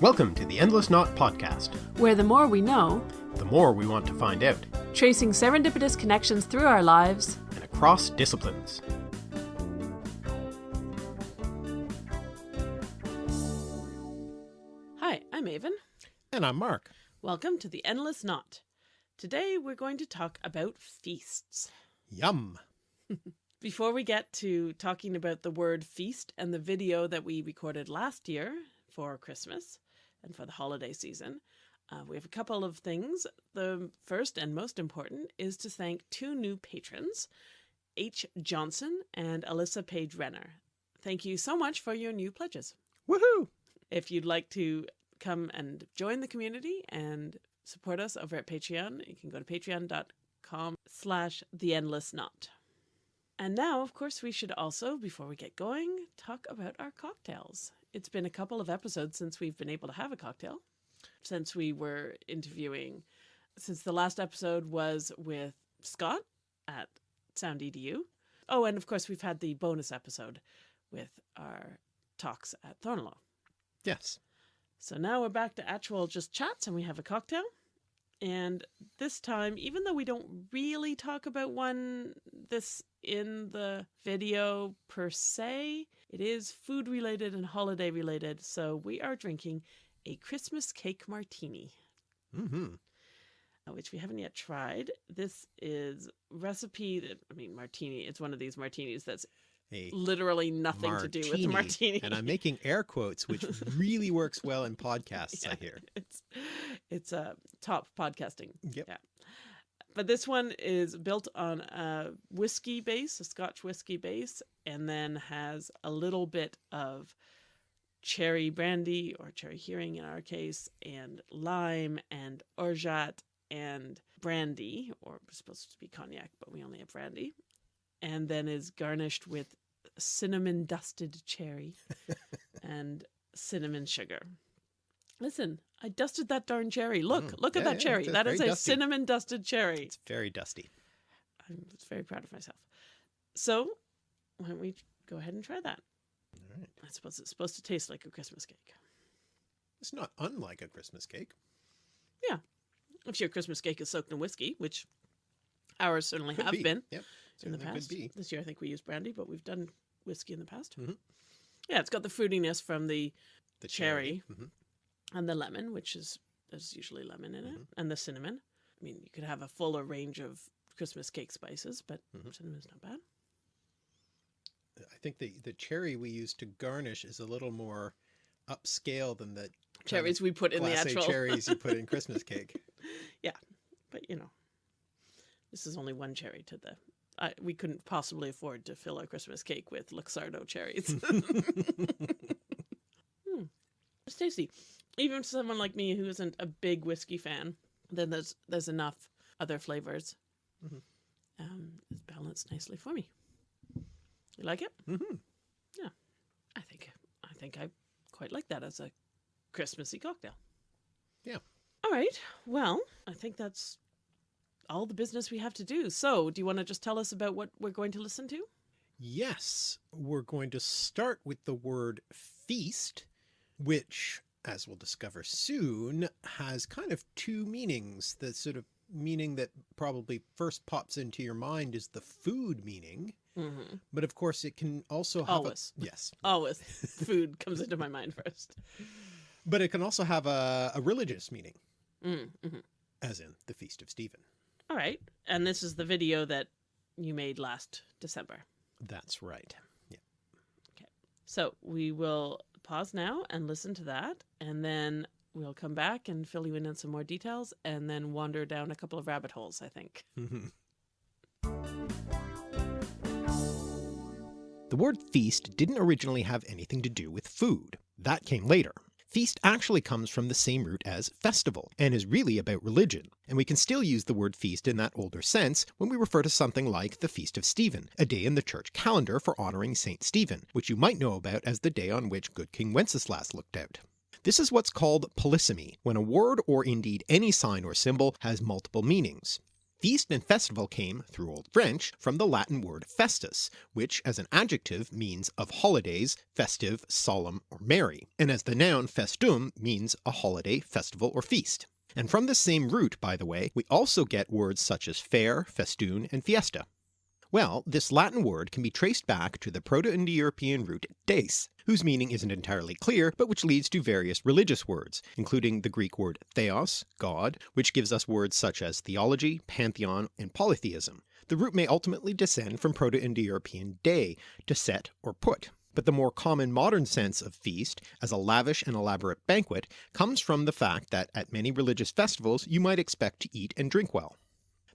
Welcome to the Endless Knot podcast. where the more we know, The more we want to find out, tracing serendipitous connections through our lives, and across disciplines. Hi, I'm Aven. And I'm Mark. Welcome to the Endless Knot. Today we're going to talk about feasts. Yum. Before we get to talking about the word feast and the video that we recorded last year for Christmas and for the holiday season, uh, we have a couple of things. The first and most important is to thank two new patrons, H. Johnson and Alyssa Page Renner. Thank you so much for your new pledges. Woohoo! If you'd like to come and join the community and support us over at Patreon, you can go to patreon.com slash the endless knot. And now, of course, we should also, before we get going, talk about our cocktails. It's been a couple of episodes since we've been able to have a cocktail, since we were interviewing, since the last episode was with Scott at Sound EDU. Oh, and of course, we've had the bonus episode with our talks at Thorneloe. Yes. So now we're back to actual just chats and we have a cocktail. And this time, even though we don't really talk about one this in the video per se, it is food related and holiday related. So we are drinking a Christmas cake martini, Mm-hmm. uh, which we haven't yet tried. This is recipe that I mean martini. It's one of these martinis that's A literally nothing to do with the martini. And I'm making air quotes, which really works well in podcasts, I hear. It's it's a uh, top podcasting. Yep. Yeah. But this one is built on a whiskey base, a Scotch whiskey base, and then has a little bit of cherry brandy or Cherry Heering in our case, and lime and orgeat and brandy, or supposed to be cognac, but we only have brandy, and then is garnished with cinnamon dusted cherry and cinnamon sugar. Listen, I dusted that darn cherry. Look, Mm, look at that yeah, cherry. That is a dusty. cinnamon dusted cherry. It's very dusty. I'm very proud of myself. So, why don't we go ahead and try that? All right. I suppose it's supposed to taste like a Christmas cake. It's not unlike a Christmas cake. Yeah. If your Christmas cake is soaked in whiskey, which ours certainly Could have be. been Yep. in the past. This year, I think we used brandy, but we've done whiskey in the past. Mhm. Yeah, it's got the fruitiness from the The Cherry. Mhm. And the lemon, which is there's usually lemon in it, Mhm. and the cinnamon. I mean, you could have a fuller range of Christmas cake spices, but Mhm. cinnamon's not bad. I think the, the cherry we use to garnish is a little more upscale than the Cherries we put in the actual cherries you put in Christmas cake. Yeah, but you know, this is only one cherry to the. I, we couldn't possibly afford to fill our Christmas cake with Luxardo cherries. Hmm. It's tasty. Even for someone like me who isn't a big whiskey fan, then there's there's enough other flavors. Mhm. Um, it's balanced nicely for me. You like it? hmm I think I think I quite like that as a Christmassy cocktail. Yeah. All right. Well, I think that's all the business we have to do. So, do you want to just tell us about what we're going to listen to? Yes, we're going to start with the word feast, which, as we'll discover soon, has kind of two meanings. The sort of meaning that probably first pops into your mind is the food meaning, Mm-hmm. but of course it can also have Always. a, yes, Always, food comes into my mind first. but it can also have a, a religious meaning, Mm-hmm. as in the Feast of Stephen. All right. And this is the video that you made last December. That's right. Yeah. Okay. So we will pause now and listen to that, and then we'll come back and fill you in on some more details, and then wander down a couple of rabbit holes. I think. The word feast didn't originally have anything to do with food. That came later. Feast actually comes from the same root as festival, and is really about religion, and we can still use the word feast in that older sense when we refer to something like the Feast of Stephen, a day in the church calendar for honouring Saint Stephen, which you might know about as the day on which good King Wenceslas looked out. This is what's called polysemy, when a word or indeed any sign or symbol has multiple meanings. Feast and festival came, through Old French, from the Latin word festus, which as an adjective means of holidays, festive, solemn, or merry, and as the noun festum means a holiday, festival, or feast. And from this same root, by the way, we also get words such as fair, festoon, and fiesta. Well, this Latin word can be traced back to the Proto-Indo-European root des, whose meaning isn't entirely clear, but which leads to various religious words, including the Greek word theos, God, which gives us words such as theology, pantheon, and polytheism. The root may ultimately descend from Proto-Indo-European de, to set or put, but the more common modern sense of feast as a lavish and elaborate banquet comes from the fact that at many religious festivals you might expect to eat and drink well.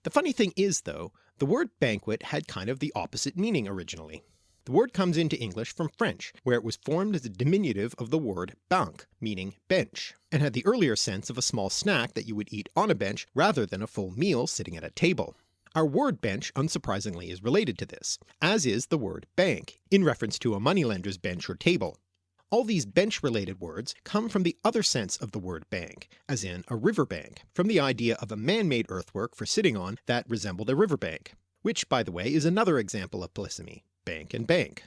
The funny thing is though, the word banquet had kind of the opposite meaning originally. The word comes into English from French, where it was formed as a diminutive of the word banc, meaning bench, and had the earlier sense of a small snack that you would eat on a bench rather than a full meal sitting at a table. Our word bench unsurprisingly is related to this, as is the word bank, in reference to a moneylender's bench or table. All these bench-related words come from the other sense of the word bank, as in a river bank, from the idea of a man-made earthwork for sitting on that resembled a river bank, which by the way is another example of polysemy, bank and bank.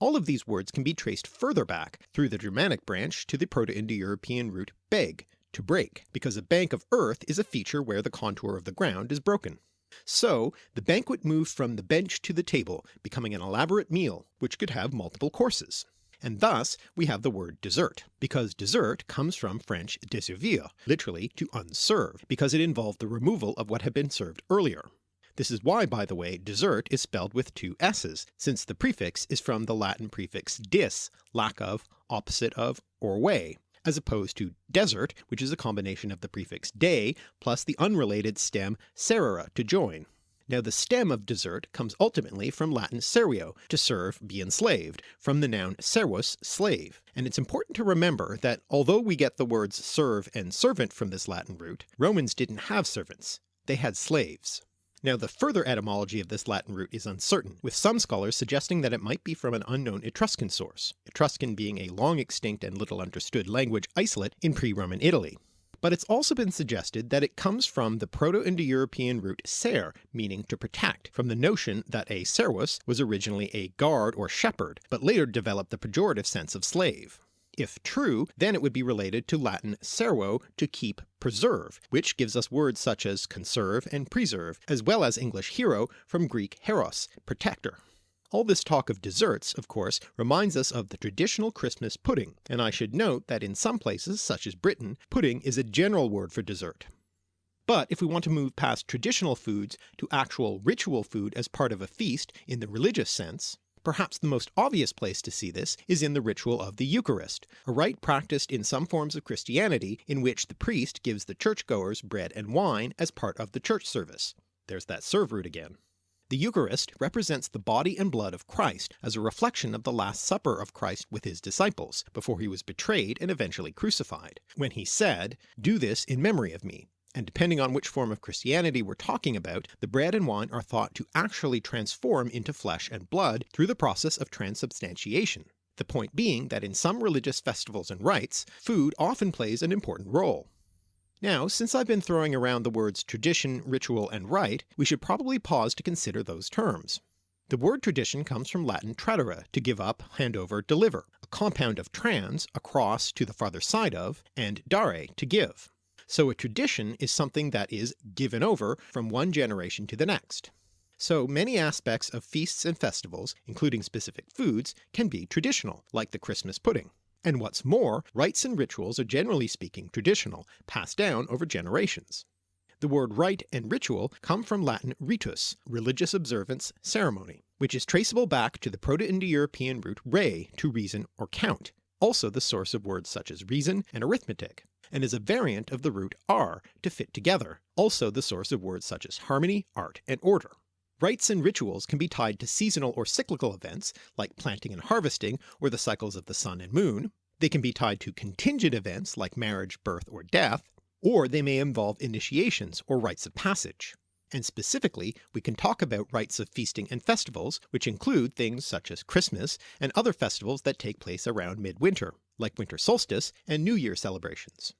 All of these words can be traced further back through the Germanic branch to the Proto-Indo-European root beg, to break, because a bank of earth is a feature where the contour of the ground is broken. So the banquet moved from the bench to the table, becoming an elaborate meal which could have multiple courses and thus we have the word dessert, because dessert comes from French desservir, literally to unserve, because it involved the removal of what had been served earlier. This is why, by the way, dessert is spelled with two s's, since the prefix is from the Latin prefix dis, lack of, opposite of, or way, as opposed to desert, which is a combination of the prefix de plus the unrelated stem serere to join. Now the stem of desert comes ultimately from Latin serio, to serve, be enslaved, from the noun servus, slave, and it's important to remember that although we get the words serve and servant from this Latin root, Romans didn't have servants, they had slaves. Now the further etymology of this Latin root is uncertain, with some scholars suggesting that it might be from an unknown Etruscan source, Etruscan being a long extinct and little understood language isolate in pre-Roman Italy but it's also been suggested that it comes from the Proto-Indo-European root ser, meaning to protect, from the notion that a servus was originally a guard or shepherd, but later developed the pejorative sense of slave. If true, then it would be related to Latin servo, to keep, preserve, which gives us words such as conserve and preserve, as well as English hero from Greek heros, protector. All this talk of desserts, of course, reminds us of the traditional Christmas pudding, and I should note that in some places, such as Britain, pudding is a general word for dessert. But if we want to move past traditional foods to actual ritual food as part of a feast in the religious sense, perhaps the most obvious place to see this is in the ritual of the Eucharist, a rite practiced in some forms of Christianity in which the priest gives the churchgoers bread and wine as part of the church service. There's that serve root again. The Eucharist represents the body and blood of Christ as a reflection of the Last Supper of Christ with his disciples, before he was betrayed and eventually crucified, when he said, do this in memory of me, and depending on which form of Christianity we're talking about, the bread and wine are thought to actually transform into flesh and blood through the process of transubstantiation. The point being that in some religious festivals and rites, food often plays an important role. Now, since I've been throwing around the words tradition, ritual, and rite, we should probably pause to consider those terms. The word tradition comes from Latin tradere, to give up, hand over, deliver, a compound of trans, across to the farther side of, and dare, to give. So a tradition is something that is given over from one generation to the next. So many aspects of feasts and festivals, including specific foods, can be traditional, like the Christmas pudding. And what's more, rites and rituals are generally speaking traditional, passed down over generations. The word rite and ritual come from Latin ritus, religious observance, ceremony, which is traceable back to the Proto-Indo-European root re, to reason or count, also the source of words such as reason and arithmetic, and is a variant of the root ar, to fit together, also the source of words such as harmony, art, and order. Rites and rituals can be tied to seasonal or cyclical events, like planting and harvesting, or the cycles of the sun and moon. They can be tied to contingent events like marriage, birth, or death, or they may involve initiations or rites of passage. And specifically, we can talk about rites of feasting and festivals, which include things such as Christmas and other festivals that take place around midwinter, like winter solstice and New Year celebrations.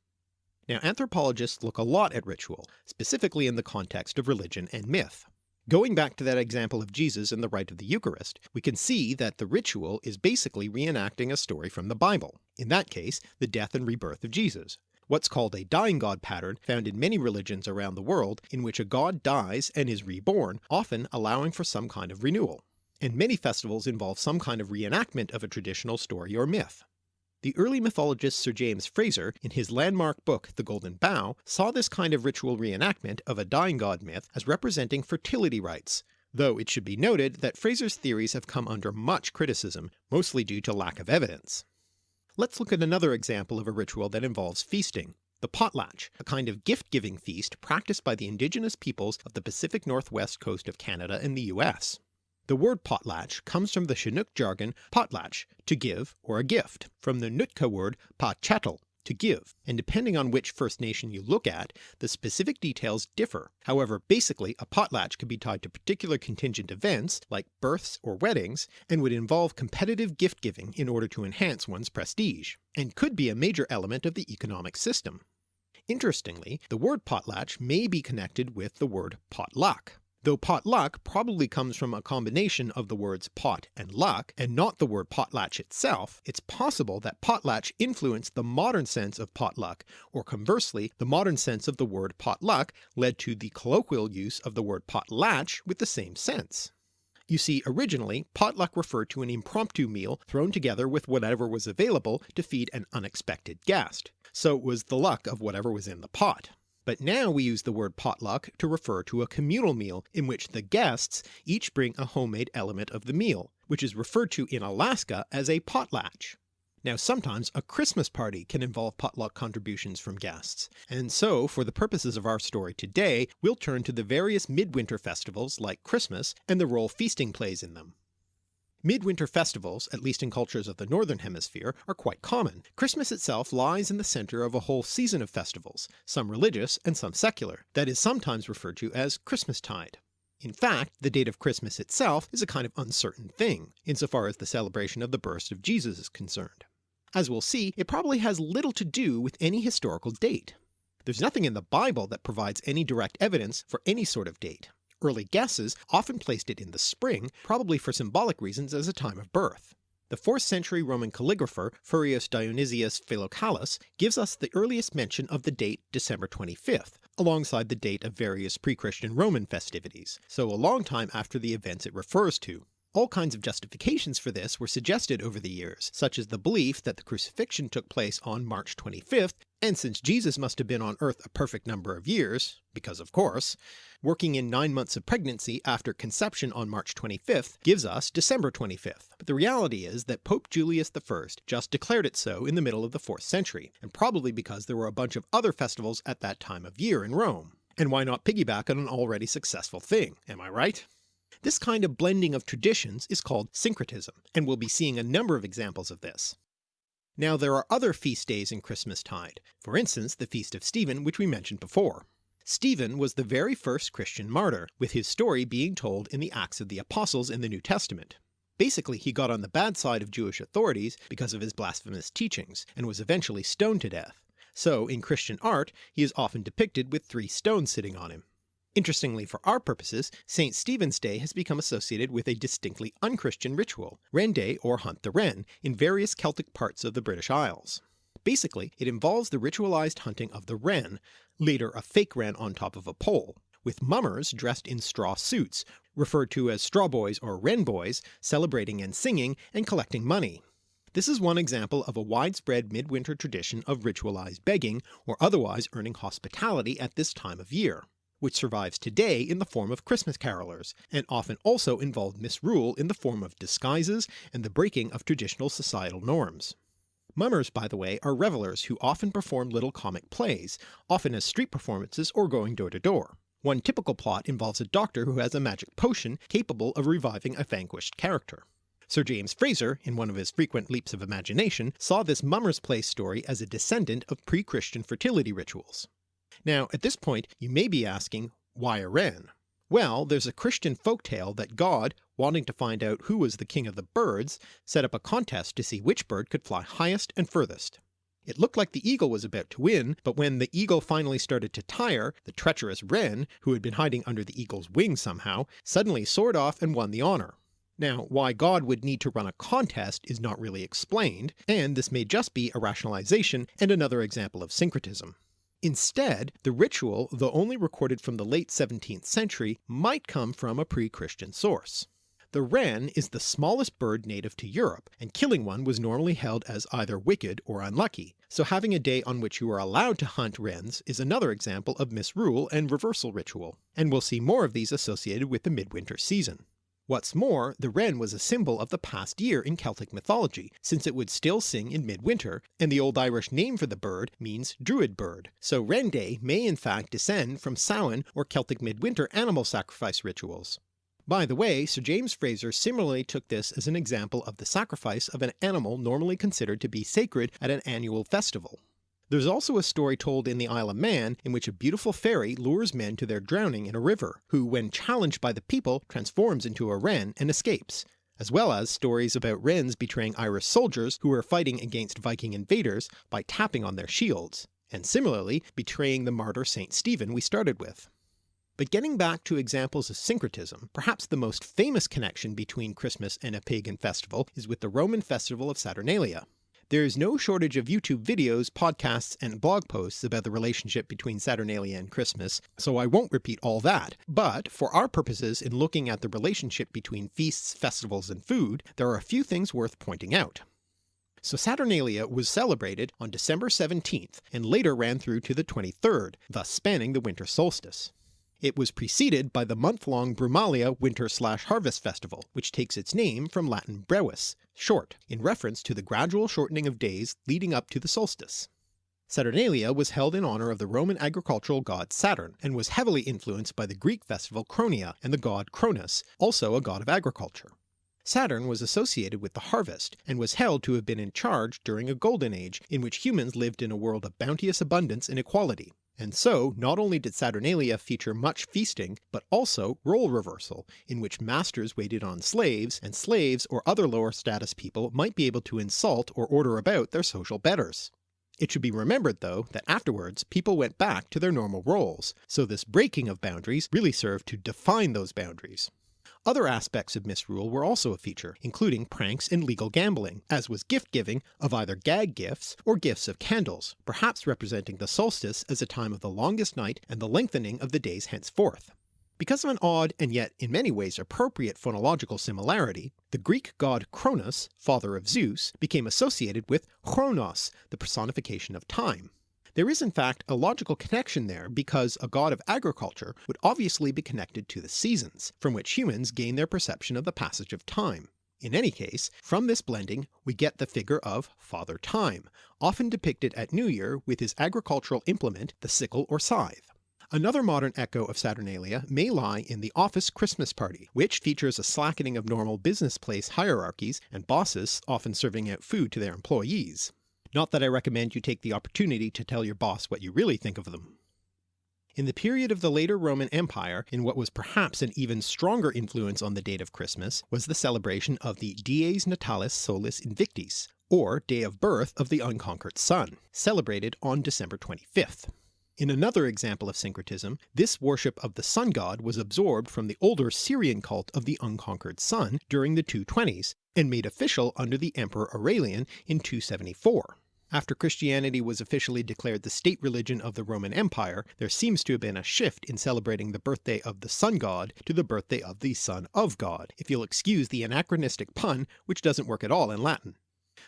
Now anthropologists look a lot at ritual, specifically in the context of religion and myth. Going back to that example of Jesus and the rite of the Eucharist, we can see that the ritual is basically reenacting a story from the Bible, in that case the death and rebirth of Jesus, what's called a dying god pattern found in many religions around the world in which a god dies and is reborn, often allowing for some kind of renewal. And many festivals involve some kind of reenactment of a traditional story or myth. The early mythologist Sir James Frazer, in his landmark book The Golden Bough, saw this kind of ritual reenactment of a dying god myth as representing fertility rites, though it should be noted that Frazer's theories have come under much criticism, mostly due to lack of evidence. Let's look at another example of a ritual that involves feasting, the potlatch, a kind of gift-giving feast practiced by the indigenous peoples of the Pacific Northwest coast of Canada and the US. The word potlatch comes from the Chinook jargon potlatch, to give or a gift, from the Nootka word pachatl, to give, and depending on which First Nation you look at, the specific details differ. However, basically a potlatch could be tied to particular contingent events, like births or weddings, and would involve competitive gift giving in order to enhance one's prestige, and could be a major element of the economic system. Interestingly, the word potlatch may be connected with the word potluck, though potluck probably comes from a combination of the words pot and luck, and not the word potlatch itself, it's possible that potlatch influenced the modern sense of potluck, or conversely the modern sense of the word potluck led to the colloquial use of the word potlatch with the same sense. You see, originally, potluck referred to an impromptu meal thrown together with whatever was available to feed an unexpected guest, so it was the luck of whatever was in the pot but now we use the word potluck to refer to a communal meal in which the guests each bring a homemade element of the meal, which is referred to in Alaska as a potlatch. Now sometimes a Christmas party can involve potluck contributions from guests, and so for the purposes of our story today we'll turn to the various midwinter festivals like Christmas and the role feasting plays in them. Midwinter festivals, at least in cultures of the Northern Hemisphere, are quite common. Christmas itself lies in the centre of a whole season of festivals, some religious and some secular, that is sometimes referred to as Christmastide. In fact, the date of Christmas itself is a kind of uncertain thing, insofar as the celebration of the birth of Jesus is concerned. As we'll see, it probably has little to do with any historical date. There's nothing in the Bible that provides any direct evidence for any sort of date. Early guesses often placed it in the spring, probably for symbolic reasons as a time of birth. The 4th century Roman calligrapher Furius Dionysius Philocalus gives us the earliest mention of the date December 25th, alongside the date of various pre-Christian Roman festivities, so a long time after the events it refers to. All kinds of justifications for this were suggested over the years, such as the belief that the crucifixion took place on March 25th, and since Jesus must have been on earth a perfect number of years, because of course, working in 9 months of pregnancy after conception on March 25th gives us December 25th, but the reality is that Pope Julius I just declared it so in the middle of the 4th century, and probably because there were a bunch of other festivals at that time of year in Rome. And why not piggyback on an already successful thing, am I right? This kind of blending of traditions is called syncretism, and we'll be seeing a number of examples of this. Now there are other feast days in Christmastide, for instance the Feast of Stephen which we mentioned before. Stephen was the very first Christian martyr, with his story being told in the Acts of the Apostles in the New Testament. Basically he got on the bad side of Jewish authorities because of his blasphemous teachings, and was eventually stoned to death. So in Christian art he is often depicted with three stones sitting on him. Interestingly for our purposes, St. Stephen's Day has become associated with a distinctly unchristian ritual, Wren Day or Hunt the Wren, in various Celtic parts of the British Isles. Basically, it involves the ritualized hunting of the wren, later a fake wren on top of a pole, with mummers dressed in straw suits, referred to as straw boys or wren boys, celebrating and singing and collecting money. This is one example of a widespread midwinter tradition of ritualized begging or otherwise earning hospitality at this time of year which survives today in the form of Christmas carolers, and often also involved misrule in the form of disguises and the breaking of traditional societal norms. Mummers, by the way, are revelers who often perform little comic plays, often as street performances or going door to door. One typical plot involves a doctor who has a magic potion capable of reviving a vanquished character. Sir James Frazer, in one of his frequent leaps of imagination, saw this Mummers Play story as a descendant of pre-Christian fertility rituals. Now at this point you may be asking, why a wren? Well, there's a Christian folktale that God, wanting to find out who was the king of the birds, set up a contest to see which bird could fly highest and furthest. It looked like the eagle was about to win, but when the eagle finally started to tire, the treacherous wren, who had been hiding under the eagle's wing somehow, suddenly soared off and won the honour. Now why God would need to run a contest is not really explained, and this may just be a rationalization and another example of syncretism. Instead, the ritual, though only recorded from the late 17th century, might come from a pre-Christian source. The wren is the smallest bird native to Europe, and killing one was normally held as either wicked or unlucky, so having a day on which you are allowed to hunt wrens is another example of misrule and reversal ritual, and we'll see more of these associated with the midwinter season. What's more, the wren was a symbol of the past year in Celtic mythology, since it would still sing in midwinter, and the Old Irish name for the bird means druid bird, so Wren Day may in fact descend from Samhain or Celtic midwinter animal sacrifice rituals. By the way, Sir James Frazer similarly took this as an example of the sacrifice of an animal normally considered to be sacred at an annual festival. There's also a story told in the Isle of Man in which a beautiful fairy lures men to their drowning in a river, who when challenged by the people transforms into a wren and escapes, as well as stories about wrens betraying Irish soldiers who were fighting against Viking invaders by tapping on their shields, and similarly betraying the martyr St. Stephen we started with. But getting back to examples of syncretism, perhaps the most famous connection between Christmas and a pagan festival is with the Roman festival of Saturnalia. There is no shortage of YouTube videos, podcasts, and blog posts about the relationship between Saturnalia and Christmas, so I won't repeat all that, but for our purposes in looking at the relationship between feasts, festivals, and food, there are a few things worth pointing out. So Saturnalia was celebrated on December 17th and later ran through to the 23rd, thus spanning the winter solstice. It was preceded by the month-long Brumalia winter-slash-harvest festival, which takes its name from Latin brevis, short, in reference to the gradual shortening of days leading up to the solstice. Saturnalia was held in honour of the Roman agricultural god Saturn, and was heavily influenced by the Greek festival Cronia and the god Cronus, also a god of agriculture. Saturn was associated with the harvest, and was held to have been in charge during a golden age in which humans lived in a world of bounteous abundance and equality. And so not only did Saturnalia feature much feasting, but also role reversal, in which masters waited on slaves, and slaves or other lower status people might be able to insult or order about their social betters. It should be remembered though that afterwards people went back to their normal roles, so this breaking of boundaries really served to define those boundaries. Other aspects of misrule were also a feature, including pranks and legal gambling, as was gift giving of either gag gifts or gifts of candles, perhaps representing the solstice as a time of the longest night and the lengthening of the days henceforth. Because of an odd and yet in many ways appropriate phonological similarity, the Greek god Cronus, father of Zeus, became associated with Chronos, the personification of time. There is in fact a logical connection there because a god of agriculture would obviously be connected to the seasons, from which humans gain their perception of the passage of time. In any case, from this blending we get the figure of Father Time, often depicted at New Year with his agricultural implement, the sickle or scythe. Another modern echo of Saturnalia may lie in the office Christmas party, which features a slackening of normal business place hierarchies and bosses often serving out food to their employees. Not that I recommend you take the opportunity to tell your boss what you really think of them. In the period of the later Roman Empire, in what was perhaps an even stronger influence on the date of Christmas, was the celebration of the Dies Natalis Solis Invictis, or Day of Birth of the Unconquered Sun, celebrated on December 25th. In another example of syncretism, this worship of the sun god was absorbed from the older Syrian cult of the unconquered sun during the 220s, and made official under the Emperor Aurelian in 274. After Christianity was officially declared the state religion of the Roman Empire, there seems to have been a shift in celebrating the birthday of the sun god to the birthday of the son of God, if you'll excuse the anachronistic pun which doesn't work at all in Latin.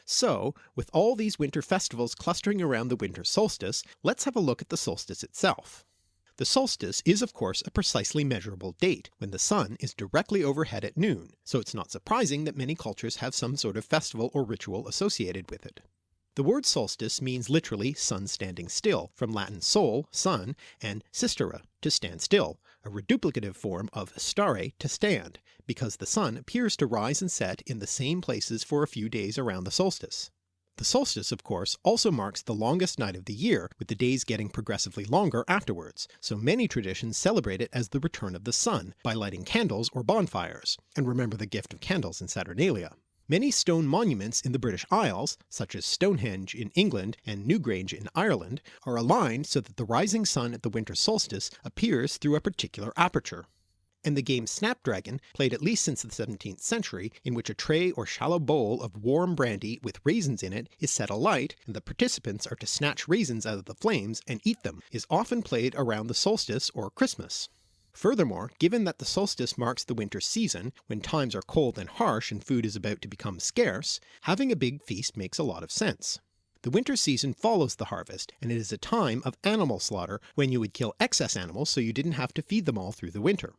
So, with all these winter festivals clustering around the winter solstice, let's have a look at the solstice itself. The solstice is of course a precisely measurable date, when the sun is directly overhead at noon, so it's not surprising that many cultures have some sort of festival or ritual associated with it. The word solstice means literally sun standing still, from Latin sol, sun, and sistere, to stand still, a reduplicative form of stare, to stand, because the sun appears to rise and set in the same places for a few days around the solstice. The solstice of course also marks the longest night of the year, with the days getting progressively longer afterwards, so many traditions celebrate it as the return of the sun, by lighting candles or bonfires, and remember the gift of candles in Saturnalia. Many stone monuments in the British Isles, such as Stonehenge in England and Newgrange in Ireland, are aligned so that the rising sun at the winter solstice appears through a particular aperture. And the game Snapdragon, played at least since the 17th century, in which a tray or shallow bowl of warm brandy with raisins in it is set alight and the participants are to snatch raisins out of the flames and eat them, is often played around the solstice or Christmas. Furthermore, given that the solstice marks the winter season, when times are cold and harsh and food is about to become scarce, having a big feast makes a lot of sense. The winter season follows the harvest, and it is a time of animal slaughter when you would kill excess animals so you didn't have to feed them all through the winter.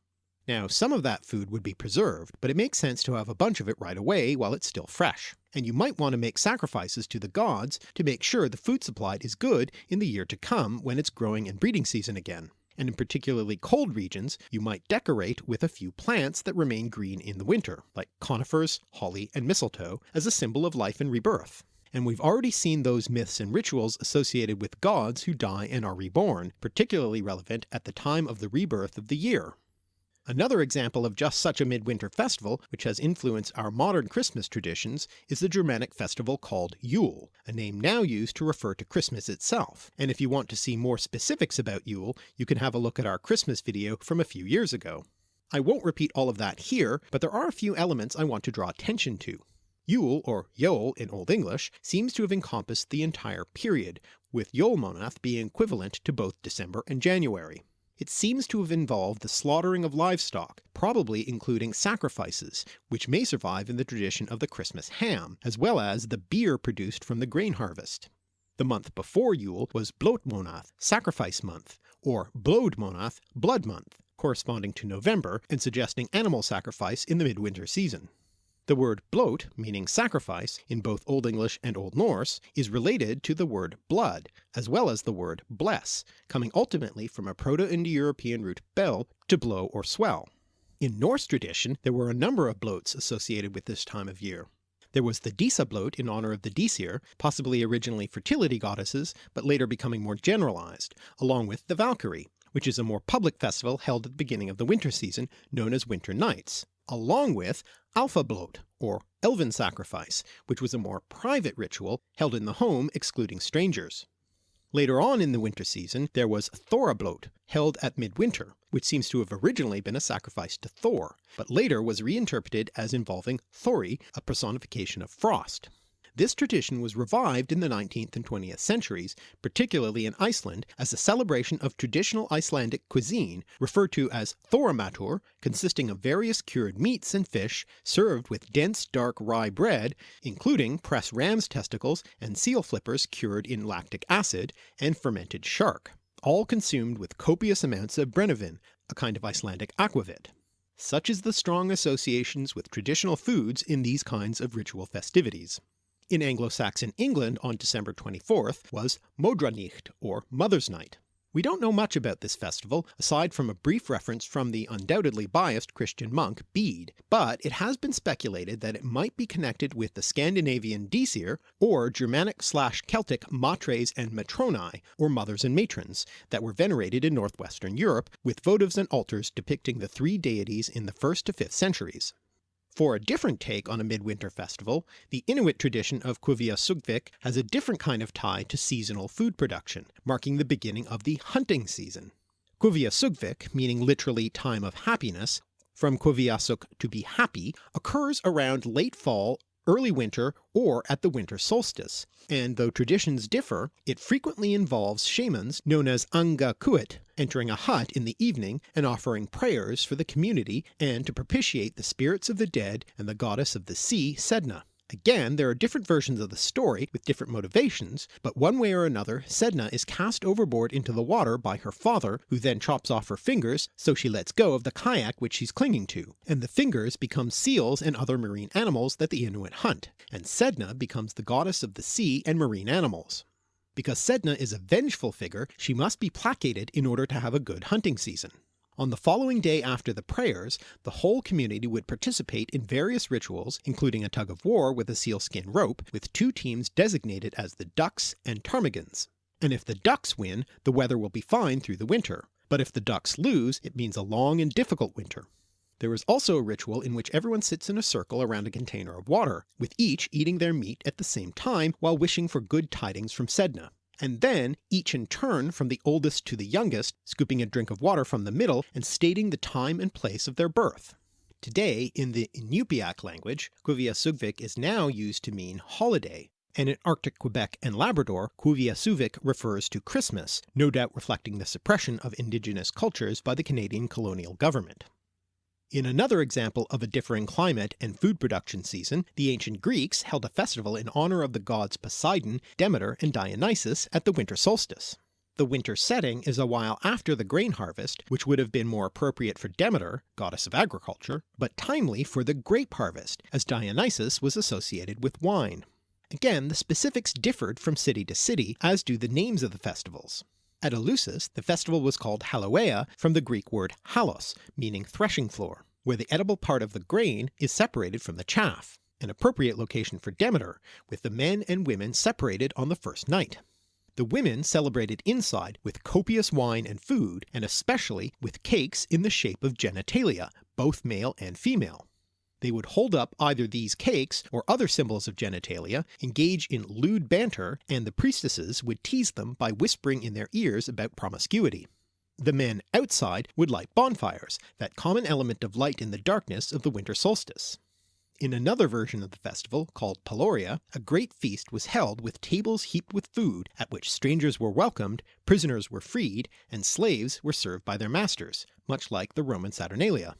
Now some of that food would be preserved, but it makes sense to have a bunch of it right away while it's still fresh, and you might want to make sacrifices to the gods to make sure the food supply is good in the year to come when it's growing and breeding season again and in particularly cold regions you might decorate with a few plants that remain green in the winter, like conifers, holly, and mistletoe, as a symbol of life and rebirth. And we've already seen those myths and rituals associated with gods who die and are reborn, particularly relevant at the time of the rebirth of the year. Another example of just such a midwinter festival, which has influenced our modern Christmas traditions, is the Germanic festival called Yule, a name now used to refer to Christmas itself, and if you want to see more specifics about Yule you can have a look at our Christmas video from a few years ago. I won't repeat all of that here, but there are a few elements I want to draw attention to. Yule, or Yule in Old English, seems to have encompassed the entire period, with Yolmonath being equivalent to both December and January. It seems to have involved the slaughtering of livestock, probably including sacrifices, which may survive in the tradition of the Christmas ham, as well as the beer produced from the grain harvest. The month before Yule was Blotmonath, sacrifice month, or Blodmonath, blood month, corresponding to November and suggesting animal sacrifice in the midwinter season. The word bloat, meaning sacrifice, in both Old English and Old Norse, is related to the word blood, as well as the word bless, coming ultimately from a Proto-Indo-European root bel, to blow or swell. In Norse tradition there were a number of bloats associated with this time of year. There was the Disa bloat in honour of the Disir, possibly originally fertility goddesses, but later becoming more generalized, along with the Valkyrie, which is a more public festival held at the beginning of the winter season known as Winter Nights, along with Alfablot, or Elven Sacrifice, which was a more private ritual held in the home excluding strangers. Later on in the winter season there was Thorablot, held at midwinter, which seems to have originally been a sacrifice to Thor, but later was reinterpreted as involving Thorri, a personification of frost. This tradition was revived in the 19th and 20th centuries, particularly in Iceland, as a celebration of traditional Icelandic cuisine referred to as Thorramatur, consisting of various cured meats and fish served with dense dark rye bread, including pressed ram's testicles and seal flippers cured in lactic acid, and fermented shark, all consumed with copious amounts of brennivin, a kind of Icelandic aquavit. Such is the strong associations with traditional foods in these kinds of ritual festivities in Anglo-Saxon England on December 24th was Modranicht, or Mother's Night. We don't know much about this festival, aside from a brief reference from the undoubtedly biased Christian monk Bede, but it has been speculated that it might be connected with the Scandinavian Disir, or Germanic slash Celtic matres and matronae, or mothers and matrons, that were venerated in northwestern Europe, with votives and altars depicting the three deities in the 1st to 5th centuries. For a different take on a midwinter festival, the Inuit tradition of Kuviasugvik has a different kind of tie to seasonal food production, marking the beginning of the hunting season. Kuviasugvik, meaning literally time of happiness, from Kuviasuk to be happy, occurs around late fall early winter, or at the winter solstice, and though traditions differ, it frequently involves shamans known as Angakkuit entering a hut in the evening and offering prayers for the community and to propitiate the spirits of the dead and the goddess of the sea Sedna. Again, there are different versions of the story with different motivations, but one way or another Sedna is cast overboard into the water by her father, who then chops off her fingers so she lets go of the kayak which she's clinging to, and the fingers become seals and other marine animals that the Inuit hunt, and Sedna becomes the goddess of the sea and marine animals. Because Sedna is a vengeful figure, she must be placated in order to have a good hunting season. On the following day after the prayers, the whole community would participate in various rituals including a tug of war with a sealskin rope, with two teams designated as the Ducks and Ptarmigans. And if the Ducks win, the weather will be fine through the winter, but if the Ducks lose it means a long and difficult winter. There is also a ritual in which everyone sits in a circle around a container of water, with each eating their meat at the same time while wishing for good tidings from Sedna, and then each in turn from the oldest to the youngest scooping a drink of water from the middle and stating the time and place of their birth. Today in the Inupiaq language, Quviasugvik is now used to mean holiday, and in Arctic Quebec and Labrador Quviasuvik refers to Christmas, no doubt reflecting the suppression of indigenous cultures by the Canadian colonial government. In another example of a differing climate and food production season, the ancient Greeks held a festival in honour of the gods Poseidon, Demeter and Dionysus at the winter solstice. The winter setting is a while after the grain harvest, which would have been more appropriate for Demeter, goddess of agriculture, but timely for the grape harvest, as Dionysus was associated with wine. Again the specifics differed from city to city, as do the names of the festivals. At Eleusis the festival was called Haloea from the Greek word halos, meaning threshing floor, where the edible part of the grain is separated from the chaff, an appropriate location for Demeter, with the men and women separated on the first night. The women celebrated inside with copious wine and food, and especially with cakes in the shape of genitalia, both male and female. They would hold up either these cakes or other symbols of genitalia, engage in lewd banter, and the priestesses would tease them by whispering in their ears about promiscuity. The men outside would light bonfires, that common element of light in the darkness of the winter solstice. In another version of the festival, called Peloria, a great feast was held with tables heaped with food, at which strangers were welcomed, prisoners were freed, and slaves were served by their masters, much like the Roman Saturnalia.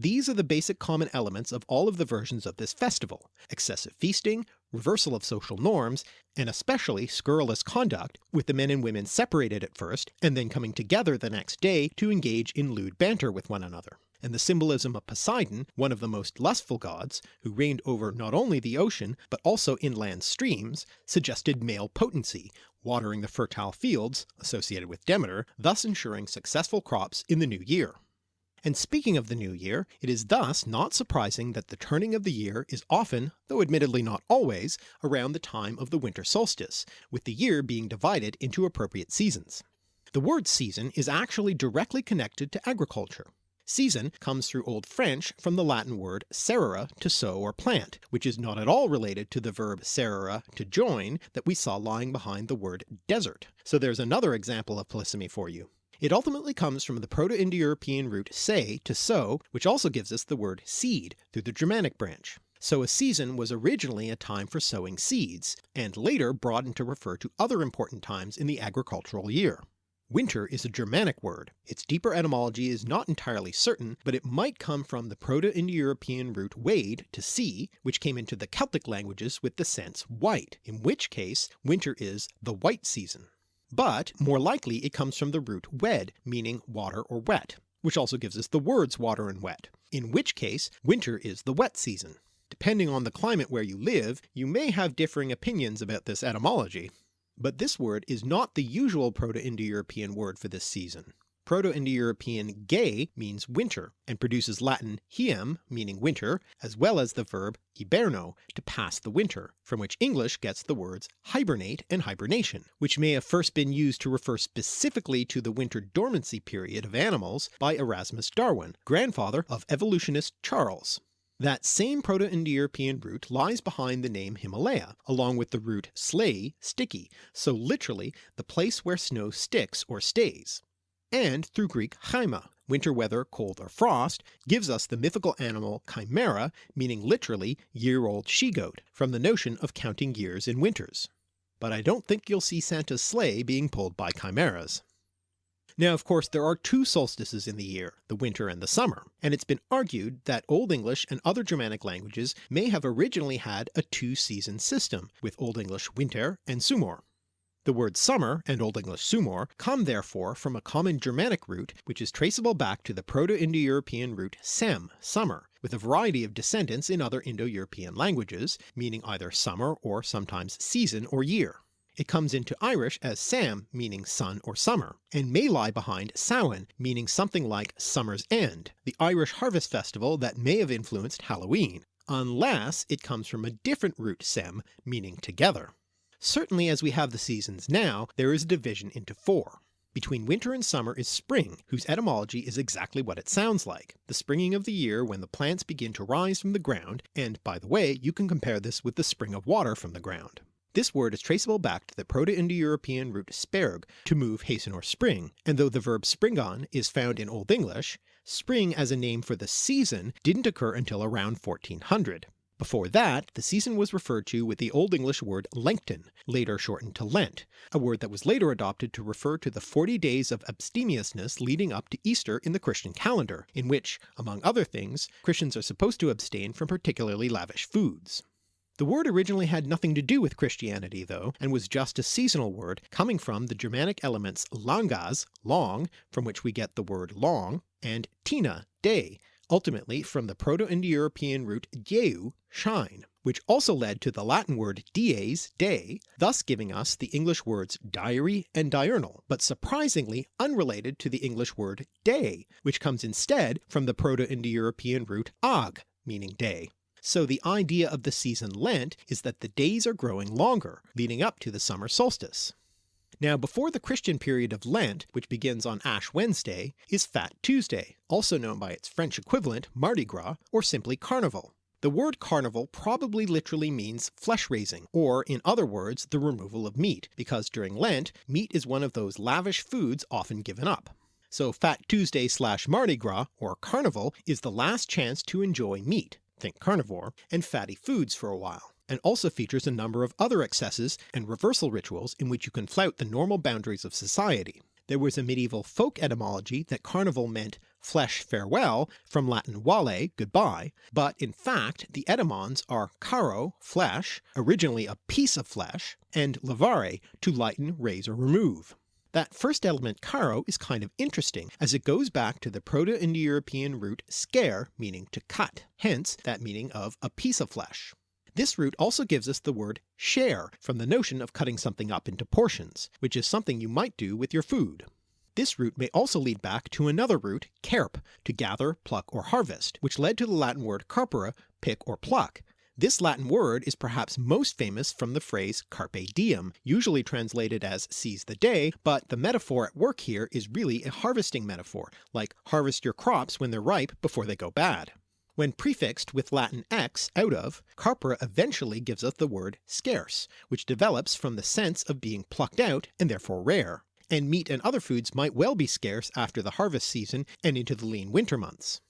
These are the basic common elements of all of the versions of this festival, excessive feasting, reversal of social norms, and especially scurrilous conduct, with the men and women separated at first, and then coming together the next day to engage in lewd banter with one another and the symbolism of Poseidon, one of the most lustful gods, who reigned over not only the ocean but also inland streams, suggested male potency, watering the fertile fields associated with Demeter, thus ensuring successful crops in the new year. And speaking of the new year, it is thus not surprising that the turning of the year is often, though admittedly not always, around the time of the winter solstice, with the year being divided into appropriate seasons. The word season is actually directly connected to agriculture. Season comes through Old French from the Latin word serere to sow or plant, which is not at all related to the verb serere to join that we saw lying behind the word desert. So there's another example of polysemy for you. It ultimately comes from the Proto-Indo-European root se to sow, which also gives us the word seed through the Germanic branch. So a season was originally a time for sowing seeds, and later broadened to refer to other important times in the agricultural year. Winter is a Germanic word. Its deeper etymology is not entirely certain, but it might come from the Proto-Indo-European root wade to see, which came into the Celtic languages with the sense white, in which case winter is the white season. But more likely it comes from the root wed, meaning water or wet, which also gives us the words water and wet, in which case winter is the wet season. Depending on the climate where you live, you may have differing opinions about this etymology. But this word is not the usual Proto-Indo-European word for this season. Proto-Indo-European ge means winter, and produces Latin hiem meaning winter, as well as the verb hiberno to pass the winter, from which English gets the words hibernate and hibernation, which may have first been used to refer specifically to the winter dormancy period of animals by Erasmus Darwin, grandfather of evolutionist Charles. That same Proto-Indo-European root lies behind the name Himalaya, along with the root slay, sticky, so literally the place where snow sticks or stays. And through Greek chaima, winter weather, cold or frost, gives us the mythical animal chimera, meaning literally year-old she-goat, from the notion of counting years in winters. But I don't think you'll see Santa's sleigh being pulled by chimeras. Now of course there are two solstices in the year, the winter and the summer, and it's been argued that Old English and other Germanic languages may have originally had a two-season system, with Old English winter and sumor. The word summer and Old English sumor come therefore from a common Germanic root which is traceable back to the Proto-Indo-European root sem, summer, with a variety of descendants in other Indo-European languages, meaning either summer or sometimes season or year. It comes into Irish as Sam meaning sun or summer, and may lie behind Samhain meaning something like summer's end, the Irish harvest festival that may have influenced Halloween, unless it comes from a different root sem meaning together. Certainly as we have the seasons now, there is a division into four. Between winter and summer is spring, whose etymology is exactly what it sounds like, the springing of the year when the plants begin to rise from the ground, and by the way you can compare this with the spring of water from the ground. This word is traceable back to the Proto-Indo-European root sperg, to move, hasten or spring, and though the verb springon is found in Old English, spring as a name for the season didn't occur until around 1400. Before that, the season was referred to with the Old English word Lengton, later shortened to Lent, a word that was later adopted to refer to the 40 days of abstemiousness leading up to Easter in the Christian calendar, in which, among other things, Christians are supposed to abstain from particularly lavish foods. The word originally had nothing to do with Christianity though, and was just a seasonal word coming from the Germanic elements langas, long, from which we get the word long, and tina, day, ultimately from the Proto-Indo-European root dieu, shine, which also led to the Latin word dies, day, thus giving us the English words diary and diurnal, but surprisingly unrelated to the English word day, which comes instead from the Proto-Indo-European root ag, meaning day. So the idea of the season Lent is that the days are growing longer, leading up to the summer solstice. Now before the Christian period of Lent, which begins on Ash Wednesday, is Fat Tuesday, also known by its French equivalent Mardi Gras, or simply Carnival. The word carnival probably literally means flesh raising, or in other words the removal of meat, because during Lent meat is one of those lavish foods often given up. So Fat Tuesday slash Mardi Gras, or Carnival, is the last chance to enjoy meat, think carnivore, and fatty foods for a while and also features a number of other excesses and reversal rituals in which you can flout the normal boundaries of society. There was a medieval folk etymology that carnival meant flesh farewell from Latin vale goodbye, but in fact the etymons are caro flesh, originally a piece of flesh, and levare to lighten, raise or remove. That first element caro is kind of interesting as it goes back to the Proto-Indo-European root scare meaning to cut, hence that meaning of a piece of flesh. This root also gives us the word share from the notion of cutting something up into portions, which is something you might do with your food. This root may also lead back to another root, carp, to gather, pluck or harvest, which led to the Latin word carpere, pick or pluck. This Latin word is perhaps most famous from the phrase carpe diem, usually translated as seize the day, but the metaphor at work here is really a harvesting metaphor, like harvest your crops when they're ripe before they go bad. When prefixed with Latin ex, out of, carpere eventually gives us the word scarce, which develops from the sense of being plucked out and therefore rare, and meat and other foods might well be scarce after the harvest season and into the lean winter months.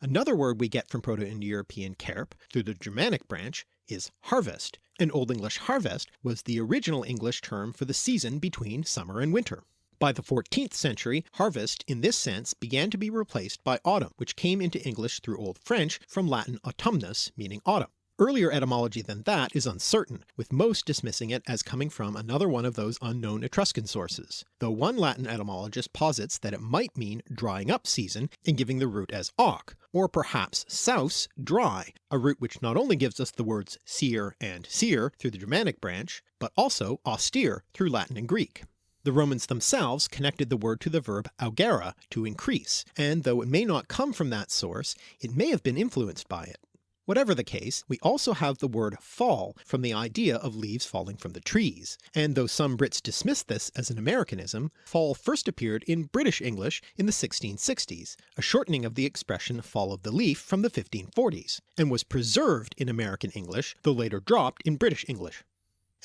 Another word we get from Proto-Indo-European carp through the Germanic branch is harvest, and Old English harvest was the original English term for the season between summer and winter. By the 14th century, harvest in this sense began to be replaced by autumn, which came into English through Old French from Latin autumnus meaning autumn. Earlier etymology than that is uncertain, with most dismissing it as coming from another one of those unknown Etruscan sources, though one Latin etymologist posits that it might mean drying up season and giving the root as auc, or perhaps saus, dry, a root which not only gives us the words sear and sere through the Germanic branch, but also austere through Latin and Greek. The Romans themselves connected the word to the verb augere, to increase, and though it may not come from that source, it may have been influenced by it. Whatever the case, we also have the word fall from the idea of leaves falling from the trees, and though some Brits dismiss this as an Americanism, fall first appeared in British English in the 1660s, a shortening of the expression fall of the leaf from the 1540s, and was preserved in American English though later dropped in British English.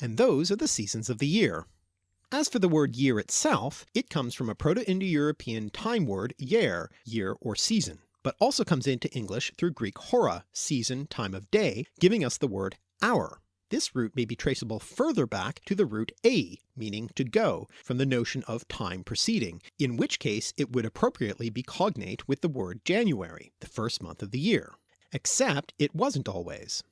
And those are the seasons of the year. As for the word year itself, it comes from a Proto-Indo-European time word yer, year or season, but also comes into English through Greek hora, season, time of day, giving us the word hour. This root may be traceable further back to the root a, meaning to go, from the notion of time preceding, in which case it would appropriately be cognate with the word January, the first month of the year. Except it wasn't always.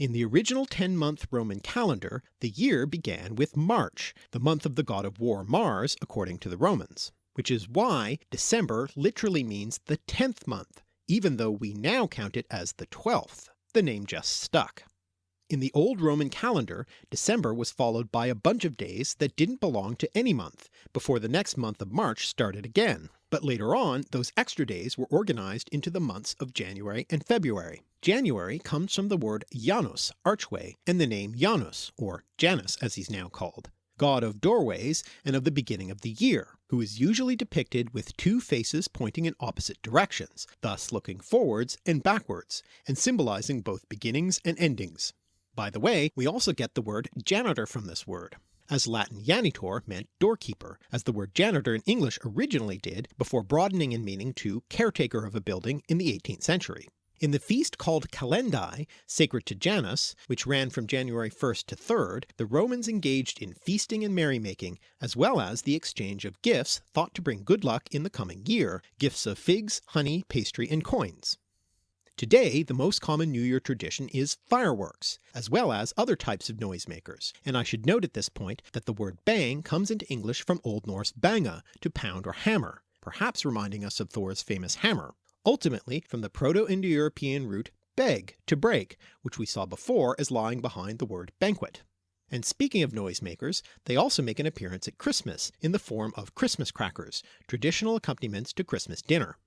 In the original 10-month Roman calendar, the year began with March, the month of the god of war Mars according to the Romans, which is why December literally means the 10th month, even though we now count it as the 12th. The name just stuck. In the old Roman calendar, December was followed by a bunch of days that didn't belong to any month, before the next month of March started again, but later on those extra days were organized into the months of January and February. January comes from the word Janus, archway, and the name Janus, or Janus as he's now called. god of doorways and of the beginning of the year, who is usually depicted with two faces pointing in opposite directions, thus looking forwards and backwards, and symbolizing both beginnings and endings. By the way, we also get the word janitor from this word, as Latin janitor meant doorkeeper, as the word janitor in English originally did before broadening in meaning to caretaker of a building in the 18th century. In the feast called Calendii, sacred to Janus, which ran from January 1st to 3rd, the Romans engaged in feasting and merrymaking, as well as the exchange of gifts thought to bring good luck in the coming year, gifts of figs, honey, pastry, and coins. Today the most common New Year tradition is fireworks, as well as other types of noisemakers, and I should note at this point that the word bang comes into English from Old Norse banga, to pound or hammer, perhaps reminding us of Thor's famous hammer, ultimately from the Proto-Indo-European root beg, to break, which we saw before as lying behind the word banquet. And speaking of noisemakers, they also make an appearance at Christmas in the form of Christmas crackers, traditional accompaniments to Christmas dinner.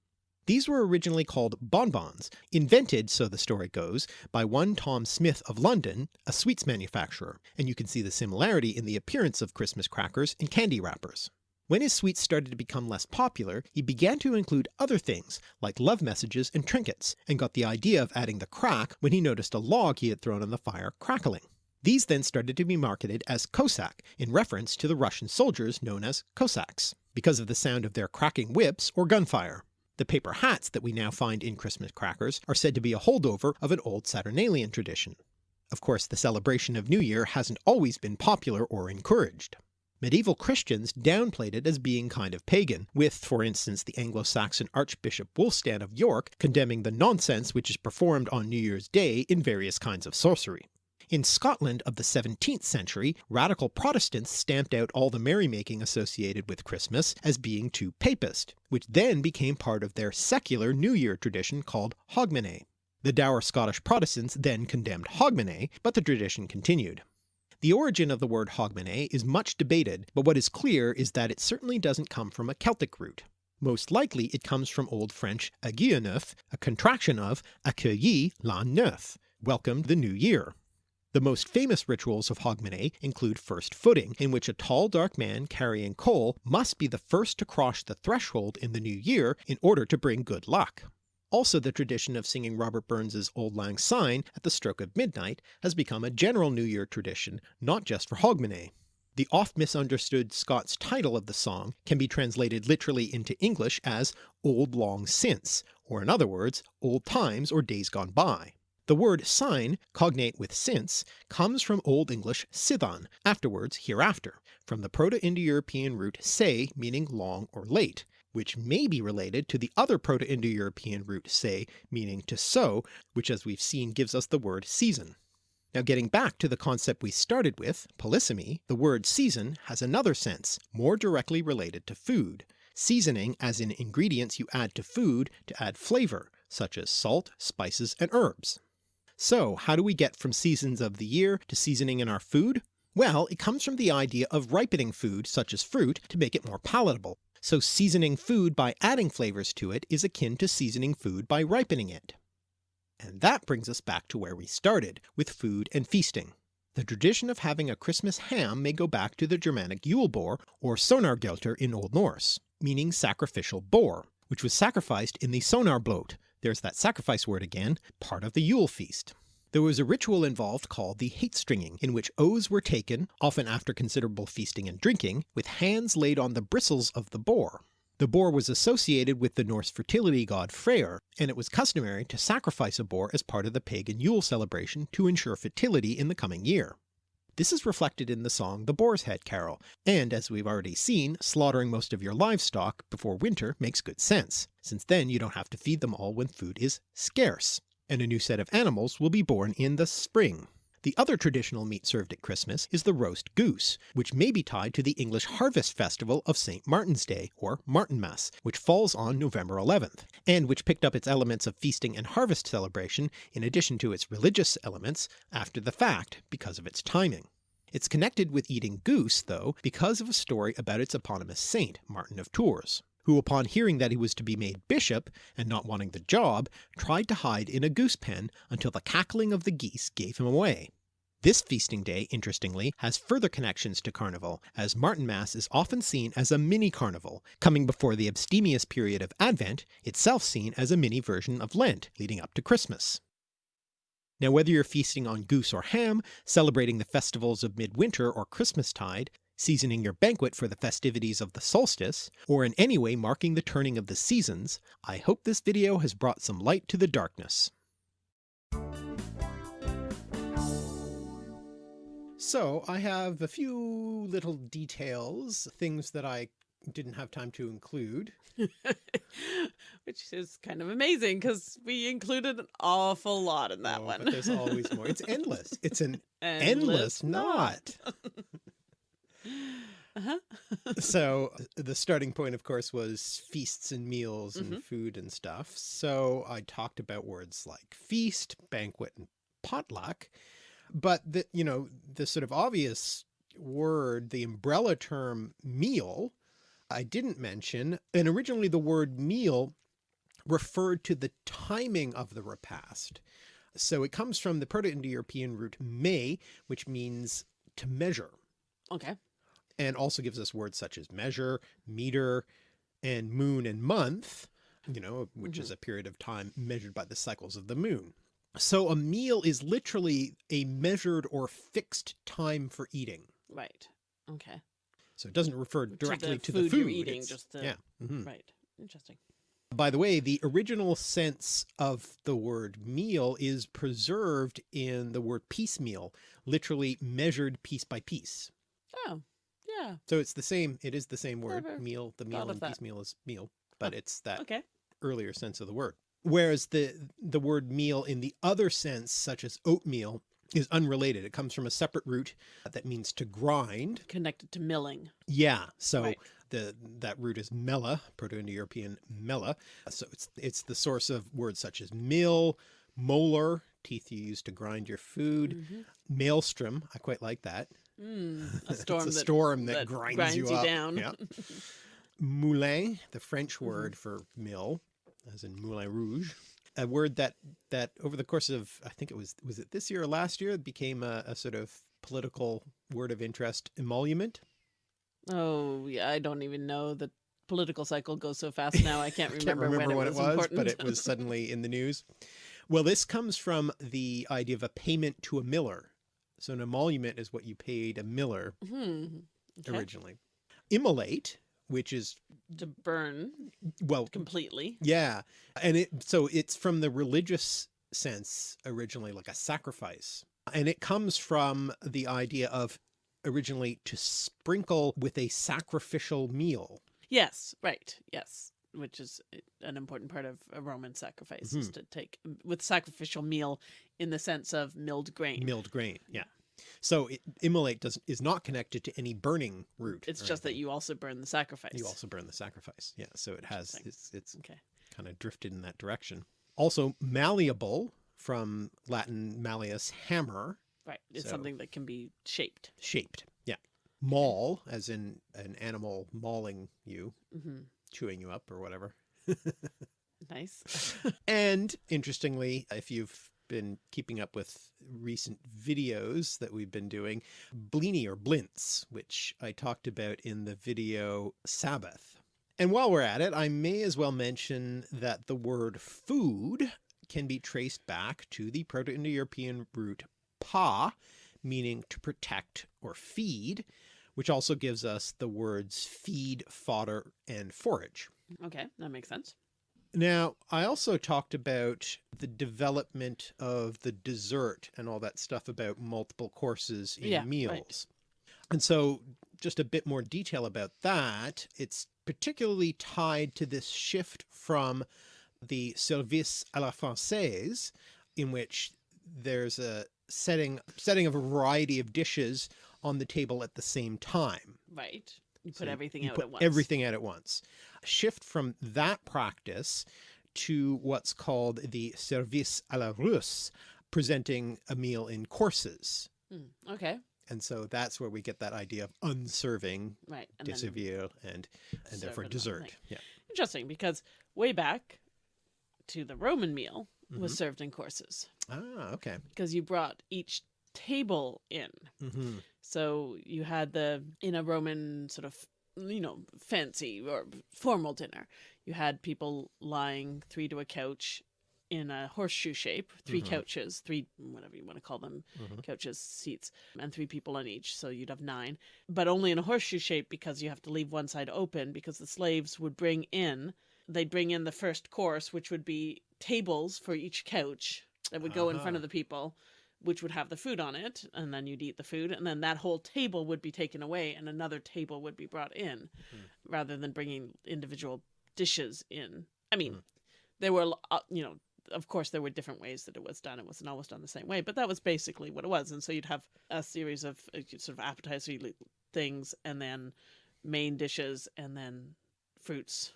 These were originally called bonbons, invented, so the story goes, by one Tom Smith of London, a sweets manufacturer, and you can see the similarity in the appearance of Christmas crackers and candy wrappers. When his sweets started to become less popular, he began to include other things, like love messages and trinkets, and got the idea of adding the crack when he noticed a log he had thrown on the fire crackling. These then started to be marketed as Cosaques, in reference to the Russian soldiers known as Cossacks, because of the sound of their cracking whips or gunfire. The paper hats that we now find in Christmas crackers are said to be a holdover of an old Saturnalian tradition. Of course the celebration of New Year hasn't always been popular or encouraged. Medieval Christians downplayed it as being kind of pagan, with for instance the Anglo-Saxon Archbishop Wulfstan of York condemning the nonsense which is performed on New Year's Day in various kinds of sorcery. In Scotland of the 17th century, radical Protestants stamped out all the merrymaking associated with Christmas as being too papist, which then became part of their secular New Year tradition called Hogmanay. The dour Scottish Protestants then condemned Hogmanay, but the tradition continued. The origin of the word hogmanay is much debated, but what is clear is that it certainly doesn't come from a Celtic root. Most likely it comes from Old French aguillanneuf, a contraction of accueillir l'an neuf, welcome the new year. The most famous rituals of Hogmanay include first footing, in which a tall dark man carrying coal must be the first to cross the threshold in the new year in order to bring good luck. Also the tradition of singing Robert Burns's Auld Lang Syne at the stroke of midnight has become a general New Year tradition, not just for Hogmanay. The oft misunderstood Scots title of the song can be translated literally into English as Old Long Since, or in other words, Old Times or Days Gone By. The word syne, cognate with since, comes from Old English sithan, afterwards hereafter, from the Proto-Indo-European root se meaning long or late, which may be related to the other Proto-Indo-European root se meaning to sow, which as we've seen gives us the word season. Now getting back to the concept we started with, polysemy, the word season has another sense, more directly related to food. Seasoning as in ingredients you add to food to add flavour, such as salt, spices, and herbs. So how do we get from seasons of the year to seasoning in our food? Well, it comes from the idea of ripening food, such as fruit, to make it more palatable, so seasoning food by adding flavors to it is akin to seasoning food by ripening it. And that brings us back to where we started, with food and feasting. The tradition of having a Christmas ham may go back to the Germanic Yule boar or Sonargelter in Old Norse, meaning sacrificial boar, which was sacrificed in the Sonarblot, there's that sacrifice word again, part of the Yule feast. There was a ritual involved called the heitstrenging, in which oaths were taken, often after considerable feasting and drinking, with hands laid on the bristles of the boar. The boar was associated with the Norse fertility god Freyr, and it was customary to sacrifice a boar as part of the pagan Yule celebration to ensure fertility in the coming year. This is reflected in the song The Boar's Head Carol, and as we've already seen, slaughtering most of your livestock before winter makes good sense, since then you don't have to feed them all when food is scarce and a new set of animals will be born in the spring. The other traditional meat served at Christmas is the roast goose, which may be tied to the English harvest festival of St. Martin's Day, or Martinmas, which falls on November 11th, and which picked up its elements of feasting and harvest celebration in addition to its religious elements after the fact because of its timing. It's connected with eating goose, though, because of a story about its eponymous saint, Martin of Tours who upon hearing that he was to be made bishop, and not wanting the job, tried to hide in a goose pen until the cackling of the geese gave him away. This feasting day, interestingly, has further connections to Carnival, as Martinmas is often seen as a mini carnival, coming before the abstemious period of Advent, itself seen as a mini version of Lent leading up to Christmas. Now whether you're feasting on goose or ham, celebrating the festivals of midwinter or Christmastide, seasoning your banquet for the festivities of the solstice, or in any way marking the turning of the seasons, I hope this video has brought some light to the darkness. So I have a few little details, things that I didn't have time to include. Which is kind of amazing because we included an awful lot in that Oh, one. But there's always more. It's endless. It's an endless knot. uh-huh. so the starting point of course was feasts and meals and Mhm. food and stuff. So I talked about words like feast, banquet, and potluck. But the, you know, the sort of obvious word, the umbrella term meal, I didn't mention. And originally the word meal referred to the timing of the repast. So it comes from the Proto-Indo-European root me, which means to measure Okay. And also gives us words such as measure, meter, and moon and month, you know, which is a period of time measured by the cycles of the moon. So a meal is literally a measured or fixed time for eating. Right. Okay. So it doesn't refer directly to the food food. you're eating, it's- just the- yeah. mhm. Right. Interesting. By the way, the original sense of the word meal is preserved in the word piecemeal, literally measured piece by piece. Oh, yeah. So it's the same, it is the same word, Never meal, the meal and piecemeal is meal, but it's that Okay. earlier sense of the word. Whereas the, the word meal in the other sense, such as oatmeal, is unrelated. It comes from a separate root that means to grind. Connected to milling. Yeah. So Right. the, that root is mela, Proto-Indo-European mela. So it's, it's the source of words such as mill, molar, teeth you use to grind your food, Mhm. maelstrom. I quite like that. Mm, a storm. it's a that, storm that, that grinds, grinds you, you up. down. Yeah. Moulin, the French Mm-hmm. word for mill, as in Moulin Rouge, a word that that over the course of I think it was was it this year or last year became a, a sort of political word of interest emolument. Oh, yeah. I don't even know. The political cycle goes so fast now. I can't I remember, can't remember when what it was, but it was suddenly in the news. Well, this comes from the idea of a payment to a miller. So an emolument is what you paid a miller Hmm. Okay. originally. Immolate, which is To burn well completely. Yeah. And it, so it's from the religious sense originally like a sacrifice. And it comes from the idea of originally to sprinkle with a sacrificial meal. Yes. Right. Yes. Which is an important part of a Roman sacrifice is Mhm. to take with sacrificial meal in the sense of milled grain. Milled grain. Yeah. So it, immolate does is not connected to any burning root. It's just that you also burn the sacrifice. you also burn the sacrifice. Yeah. So it has, it's, it's Okay. kind of drifted in that direction. Also malleable from Latin malleus hammer, Right. It's So- something that can be shaped. shaped. Yeah. Maul, as in an animal mauling you, hmm chewing you up or whatever. Nice. And interestingly, if you've been keeping up with recent videos that we've been doing, blini or blints, which I talked about in the video Sabbath. And while we're at it, I may as well mention that the word food can be traced back to the Proto-Indo-European root pa, meaning to protect or feed, which also gives us the words feed, fodder, and forage. okay. That makes sense. Now, I also talked about the development of the dessert and all that stuff about multiple courses in Yeah, right. meals. And so just a bit more detail about that. It's particularly tied to this shift from the service à la française, in which there's a setting, setting of a variety of dishes on the table at the same time. Right. You put So everything you out put at once. Everything out at once. Shift from that practice to what's called the service à la russe, presenting a meal in courses. Mm, okay. And so that's where we get that idea of unserving, Right. And and, and therefore dessert. Yeah. interesting because way back to the Roman meal was Mhm. served in courses Ah, okay. because you brought each table in. hmm So you had the in a Roman sort of you know fancy or formal dinner. You had people lying three to a couch in a horseshoe shape, 3 Mhm. couches, three whatever you want to call them, hmm couches, seats, and three people on each. So you'd have nine, but only in a horseshoe shape because you have to leave one side open because the slaves would bring in, they'd bring in the first course, which would be tables for each couch that would go in front Uh-huh. of the people, which would have the food on it. And then you'd eat the food. And then that whole table would be taken away and another table would be brought in Mhm. rather than bringing individual dishes in. I mean, Mhm. there were, uh, you know, of course, there were different ways that it was done. It wasn't always done the same way, but that was basically what it was. And so you'd have a series of uh, sort of appetizer things, and then main dishes, and then fruits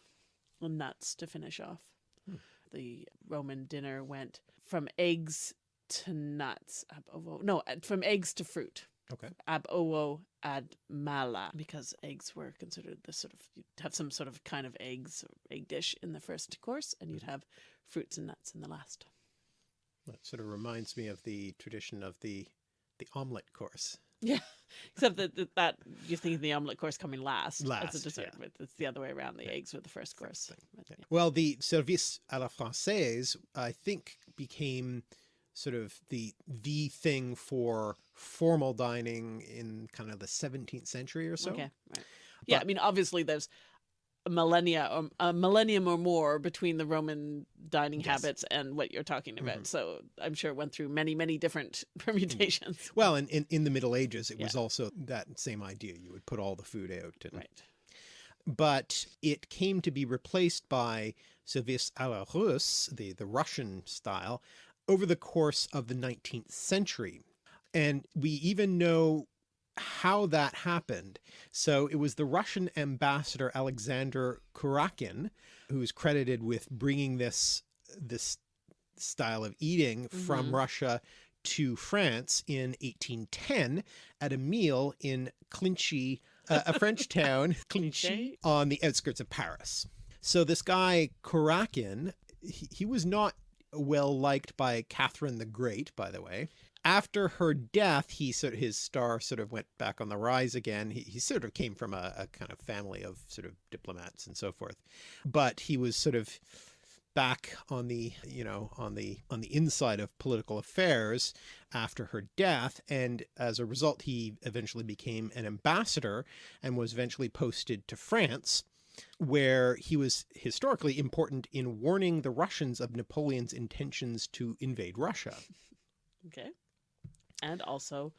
and nuts to finish off. Hmm. The Roman dinner went from eggs to nuts. Ab ovo. No, from eggs to fruit. Okay. Ab ovo ad mala, because eggs were considered the sort of you'd have some sort of kind of eggs or egg dish in the first course, and you'd mm-hmm. have fruits and nuts in the last. That sort of reminds me of the tradition of the the omelet course. Yeah, except that that, that you're thinking the omelet course coming last, as a dessert, yeah. but it's the other way around. The Yeah. eggs were the first course. But, Yeah. yeah. Well, the service à la française, I think, became sort of the the thing for formal dining in kind of the 17th century or so. okay, right. Yeah, I mean, obviously, there's a millennia, or a millennium or more between the Roman dining Yes. habits and what you're talking about. Mhm. So I'm sure it went through many, many different permutations. Well, and in, in the Middle Ages, it was also that same idea. You would put all the food out. And, Right. But it came to be replaced by service à la russe, the, the Russian style, over the course of the 19th century. And we even know how that happened. So it was the Russian ambassador Alexander Kurakin who is credited with bringing this this style of eating from Mhm. Russia to France in 1810 at a meal in Clichy, uh, a French town, Clichy, on the outskirts of Paris. So this guy Kurakin, he, he was not well liked by Catherine the Great, by the way. After her death, he sort of, his star sort of went back on the rise again. He, he sort of came from a, a kind of family of sort of diplomats and so forth, but he was sort of back on the you know on the on the inside of political affairs after her death and as a result he eventually became an ambassador and was eventually posted to France where he was historically important in warning the Russians of Napoleon's intentions to invade Russia Okay. And also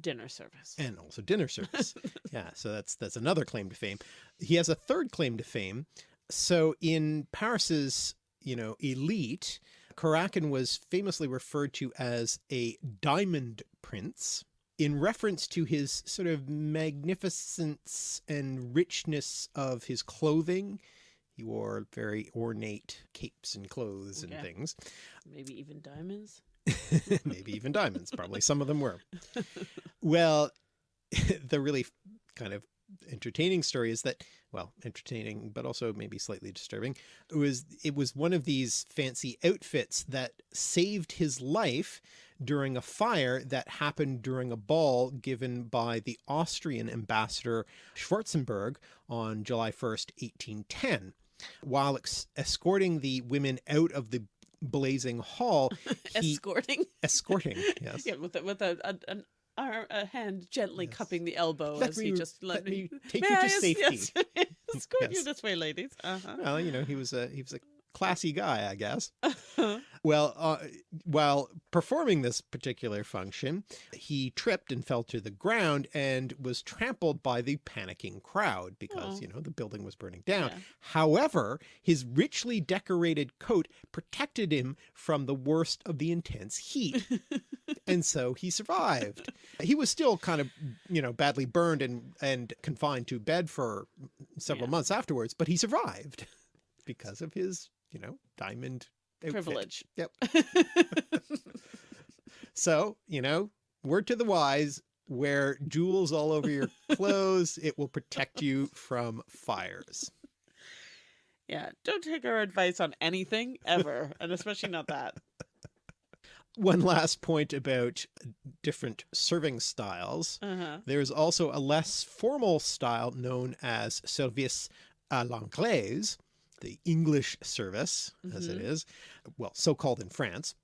dinner service. and also dinner service. yeah, so that's that's another claim to fame. He has a third claim to fame. So in Paris's, you know, elite, Kurakin was famously referred to as a diamond prince in reference to his sort of magnificence and richness of his clothing. He wore very ornate capes and clothes and things. Maybe even diamonds. maybe even diamonds. Probably some of them were. Well, the really kind of entertaining story is that, well, entertaining, but also maybe slightly disturbing. It was it was one of these fancy outfits that saved his life during a fire that happened during a ball given by the Austrian ambassador Schwarzenberg on July 1st, 1810. While ex escorting the women out of the blazing hall, he Escorting. escorting, yes. yeah, with a, with a, a an arm, a hand gently Yes. cupping the elbow Let as he just let me take you I to safety. Yes, escort you Yes. this way, ladies. Uh-huh. Well, you know, he was a he was a classy guy, I guess. Well, uh, while performing this particular function, he tripped and fell to the ground and was trampled by the panicking crowd because, Oh. you know, the building was burning down. Yeah. However, his richly decorated coat protected him from the worst of the intense heat. and so he survived. He was still kind of, you know, badly burned and, and confined to bed for several Yeah. months afterwards, but he survived because of his, you know, diamond outfit. Privilege. Yep. So, you know, word to the wise, wear jewels all over your clothes. it will protect you from fires. Yeah, don't take our advice on anything ever, and especially not that. one last point about different serving styles. Uh-huh. There's also a less formal style known as service à l'anglaise, the English service as it Mhm. is, well, so called in France.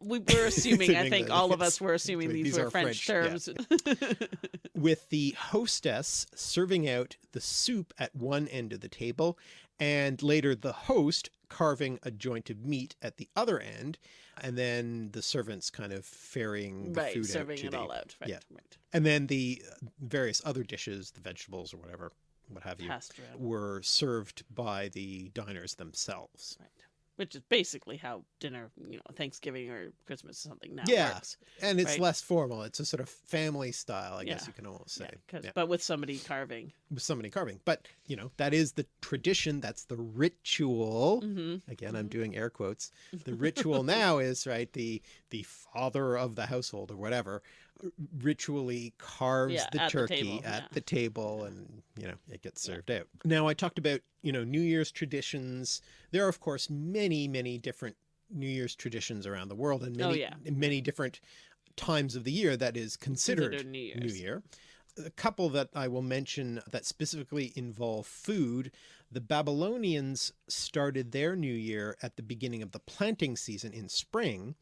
We were assuming, I think England, all of us were assuming These these, were French, French, terms. with the hostess serving out the soup at one end of the table and later the host carving a joint of meat at the other end and then the servants kind of ferrying the right, food serving out it the, all out. Right, yeah. right. and then the uh, various other dishes the vegetables or whatever what have you were served by the diners themselves Right. Which is basically how dinner, you know, Thanksgiving or Christmas or something now Yeah. works. and it's Right. less formal it's a sort of family style i guess you can almost say Yeah, Yeah. But with somebody carving. with somebody carving but you know that is the tradition that's the ritual hmm again i'm Mhm. doing air quotes the ritual now is right the the father of the household or whatever ritually carves Yeah, the at the turkey at yeah. the table and you know it gets served out now i talked about you know new year's traditions there are of course many many different new year's traditions around the world and Oh, many yeah. many different times of the year that is considered, Considered New Year's. New Year. A couple that I will mention that specifically involve food. The Babylonians started their New Year at the beginning of the planting season in spring,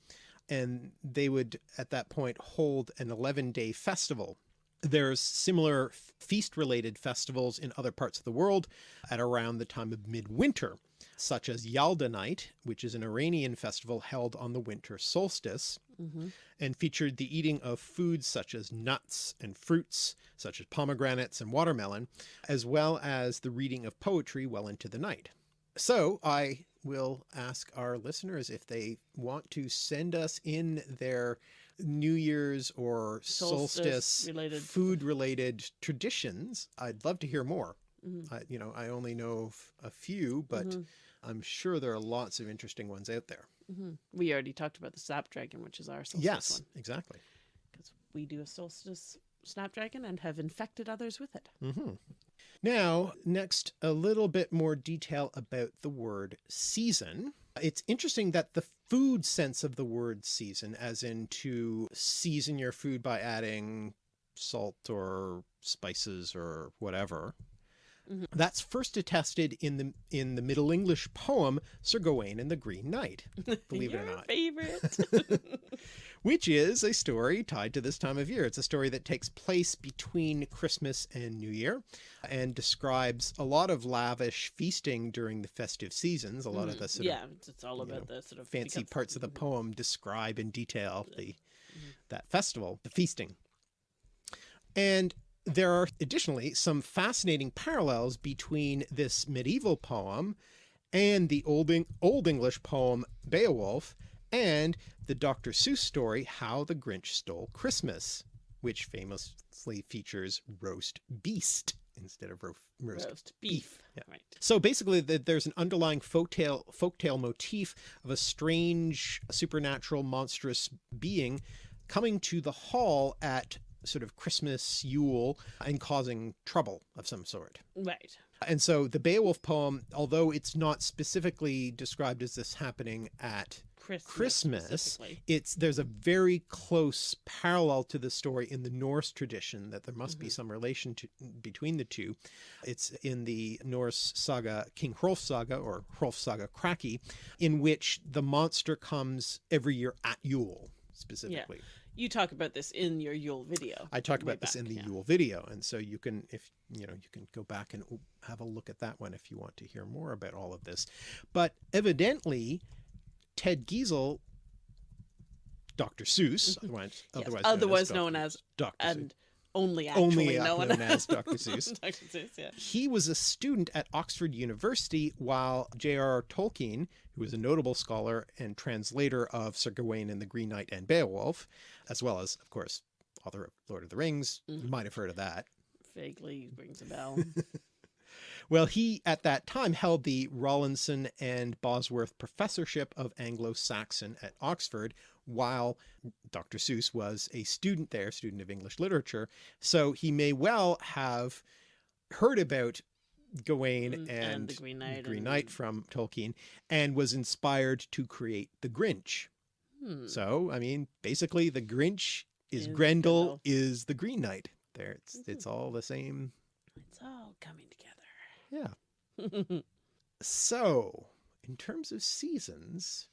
and they would at that point hold an 11 day festival. There's similar feast related festivals in other parts of the world at around the time of midwinter, such as Yalda Night, which is an Iranian festival held on the winter solstice hmm and featured the eating of foods such as nuts and fruits, such as pomegranates and watermelon, as well as the reading of poetry well into the night. So I will ask our listeners if they want to send us in their New Year's or solstice, Solstice related- food related traditions. I'd love to hear more. Mhm. I, you know, I only know a few, but Mhm. I'm sure there are lots of interesting ones out there. hmm We already talked about the Snapdragon, which is our solstice yes, one. exactly. Because we do a solstice Snapdragon and have infected others with it. Hmm Now, next, a little bit more detail about the word season. It's interesting that the food sense of the word season, as in to season your food by adding salt or spices or whatever, Mhm. that's first attested in the in the Middle English poem Sir Gawain and the Green Knight, believe it or not favorite. which is a story tied to this time of year. It's a story that takes place between Christmas and New Year and describes a lot of lavish feasting during the festive seasons. A lot of Mhm. the sort yeah, of it's, all about know, the sort of fancy because- parts of the Mhm. poem describe in detail the Mhm. that festival, the feasting. And there are additionally some fascinating parallels between this medieval poem and the old, Eng- old English poem Beowulf and the Dr. Seuss story How the Grinch Stole Christmas, which famously features roast beast instead of ro- roast. roast beef. beef, yeah. Right. So basically th- there's an underlying folktale folktale motif of a strange supernatural monstrous being coming to the hall at sort of Christmas Yule and causing trouble of some sort. Right. And so the Beowulf poem, although it's not specifically described as this happening at Christmas. Christmas, it's there's a very close parallel to the story in the Norse tradition that there must be Mhm. some relation to between the two. It's in the Norse saga King Hrolf saga or Hrolf saga Kraki, in which the monster comes every year at Yule specifically. Yeah You talk about this in your Yule video. I talk about this in the yeah. Yule video, and so you can, if you know, you can go back and have a look at that one if you want to hear more about all of this. But evidently, Ted Geisel, Dr. Seuss, otherwise, Yes, otherwise, otherwise known known as as Dr. Seuss. only actually Only, known, known as Dr. Seuss. Dr. Seuss, yeah. He was a student at Oxford University while J.R.R. Tolkien, who was a notable scholar and translator of Sir Gawain and the Green Knight and Beowulf, as well as, of course, author of Lord of the Rings. You Mhm. might have heard of that. Vaguely rings a bell. Well, he at that time held the Rawlinson and Bosworth Professorship of Anglo-Saxon at Oxford, while Dr. Seuss was a student there, student of English literature. So he may well have heard about Gawain Mm, and, and the Green Knight Green and- from Tolkien and was inspired to create the Grinch. Hmm. So, I mean, basically the Grinch is Is Grendel Grendel. is the Green Knight. There, it's Mhm. it's all the same. It's all coming together. Yeah. So, in terms of seasons,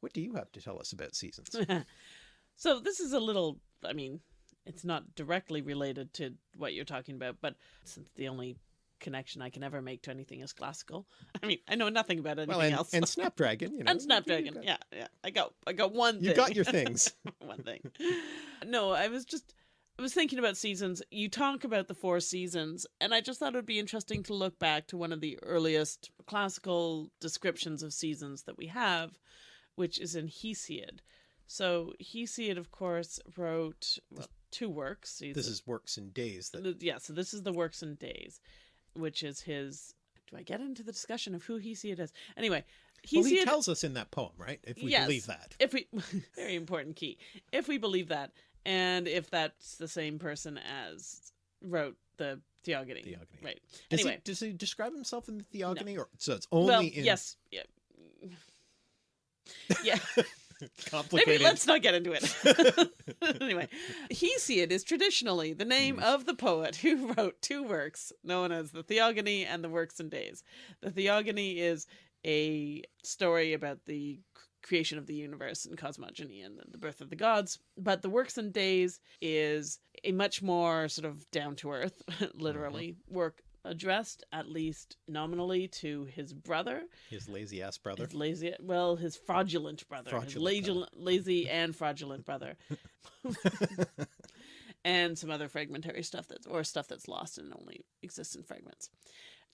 what do you have to tell us about seasons? so this is a little i mean it's not directly related to what you're talking about but since the only connection i can ever make to anything is classical i mean i know nothing about anything well, and, else and Snapdragon, you know. and snapdragon yeah yeah i got i got one You thing. got your things. one thing no i was just i was thinking about seasons you talk about the four seasons and i just thought it would be interesting to look back to one of the earliest classical descriptions of seasons that we have which is in hesiod so hesiod of course wrote well, two works He's This a- is works and days that yeah so this is the works and days which is his do i get into the discussion of who hesiod is anyway well, he tells us in that poem, right? If we Yes. believe that. if we very important key if we believe that and if that's the same person as wrote the theogony, Theogony. right. Does anyway. he does he describe himself in the Theogony, or so it's only well in yes yeah. Yeah. Complicated? maybe let's not get into it. Anyway. Hesiod is traditionally the name Hmm. of the poet who wrote two works known as the theogony and the works and days. The theogony is a story about the creation of the universe and cosmogony and the birth of the gods. But the works and days is a much more sort of down to earth literally mm-hmm. work addressed at least nominally to his brother. His lazy ass brother. his lazy well his fraudulent brother. His Fraudulent lazy, brother. lazy and fraudulent brother. And some other fragmentary stuff that's or stuff that's lost and only exists in fragments.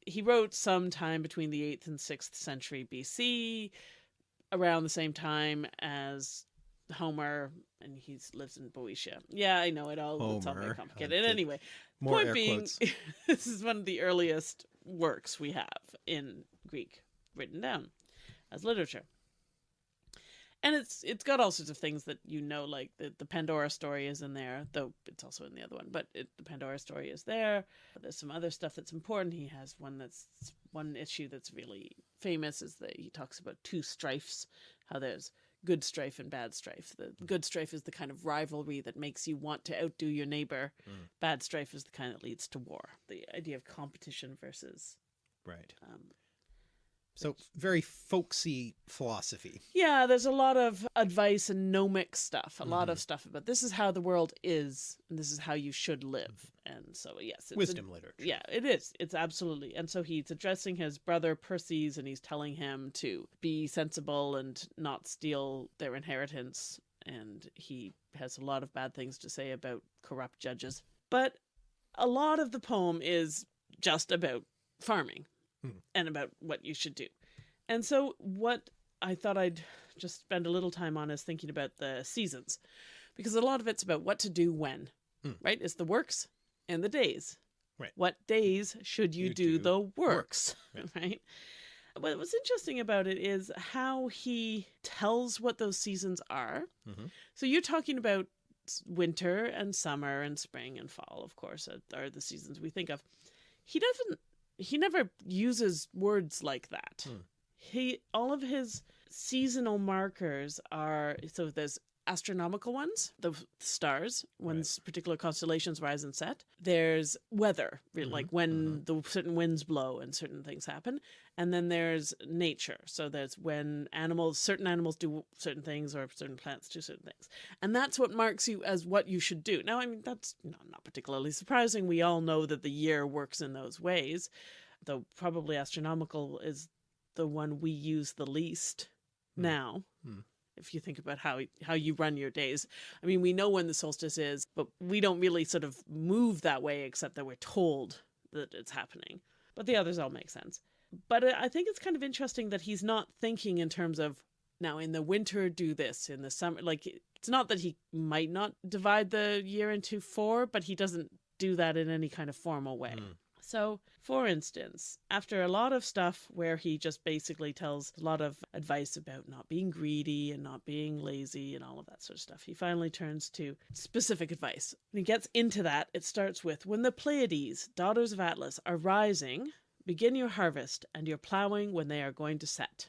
He wrote sometime between the 8th and 6th century bc around the same time as homer and he lives in boeotia. Yeah i know it all. It's all very Homer, complicated. Uh, anyway More point being this is one of the earliest works we have in greek written down as literature and it's it's got all sorts of things that you know like the, the pandora story is in there though it's also in the other one but it, the pandora story is there. There's some other stuff that's important. He has one that's one issue that's really famous is that he talks about two strifes how there's good strife and bad strife. The good strife is the kind of rivalry that makes you want to outdo your neighbor. Mm. bad strife is the kind that leads to war. The idea of competition versus Right. um, So very folksy philosophy. Yeah, there's a lot of advice and gnomic stuff, a lot Mm-hmm. of stuff about this is how the world is, and this is how you should live. And so, yes, it's a- Wisdom literature. yeah, it is. It's absolutely. And so he's addressing his brother Perses and he's telling him to be sensible and not steal their inheritance. And he has a lot of bad things to say about corrupt judges. But a lot of the poem is just about farming Hmm. and about what you should do. And so, what I thought I'd just spend a little time on is thinking about the seasons, because a lot of it's about what to do when, Hmm. right? It's the works and the days. Right. What days should you, You do, do the works. works, Right. right? What was interesting about it is how he tells what those seasons are. Mhm. So you're talking about winter and summer and spring and fall, of course, are the seasons we think of. He doesn't. He never uses words like that. Hmm. He all of his seasonal markers are so there's astronomical ones, the stars, when Right. particular constellations rise and set. There's weather, re- Mhm, like when the certain winds blow and certain things happen. And then there's nature. So there's when animals, certain animals do certain things or certain plants do certain things. And that's what marks you as what you should do. Now, I mean, that's know, not particularly surprising. We all know that the year works in those ways, though probably astronomical is the one we use the least Hmm. now. If you think about how how you run your days, I mean, we know when the solstice is, but we don't really sort of move that way, except that we're told that it's happening. But the others all make sense. But I I think it's kind of interesting that he's not thinking in terms of now in the winter do this, in the summer. Like it's not that he might not divide the year into four, but he doesn't do that in any kind of formal way. Mm. So, for instance, after a lot of stuff where he just basically tells a lot of advice about not being greedy and not being lazy and all of that sort of stuff, he finally turns to specific advice. When he gets into that, it starts with When the Pleiades, daughters of Atlas, are rising, begin your harvest and your plowing when they are going to set.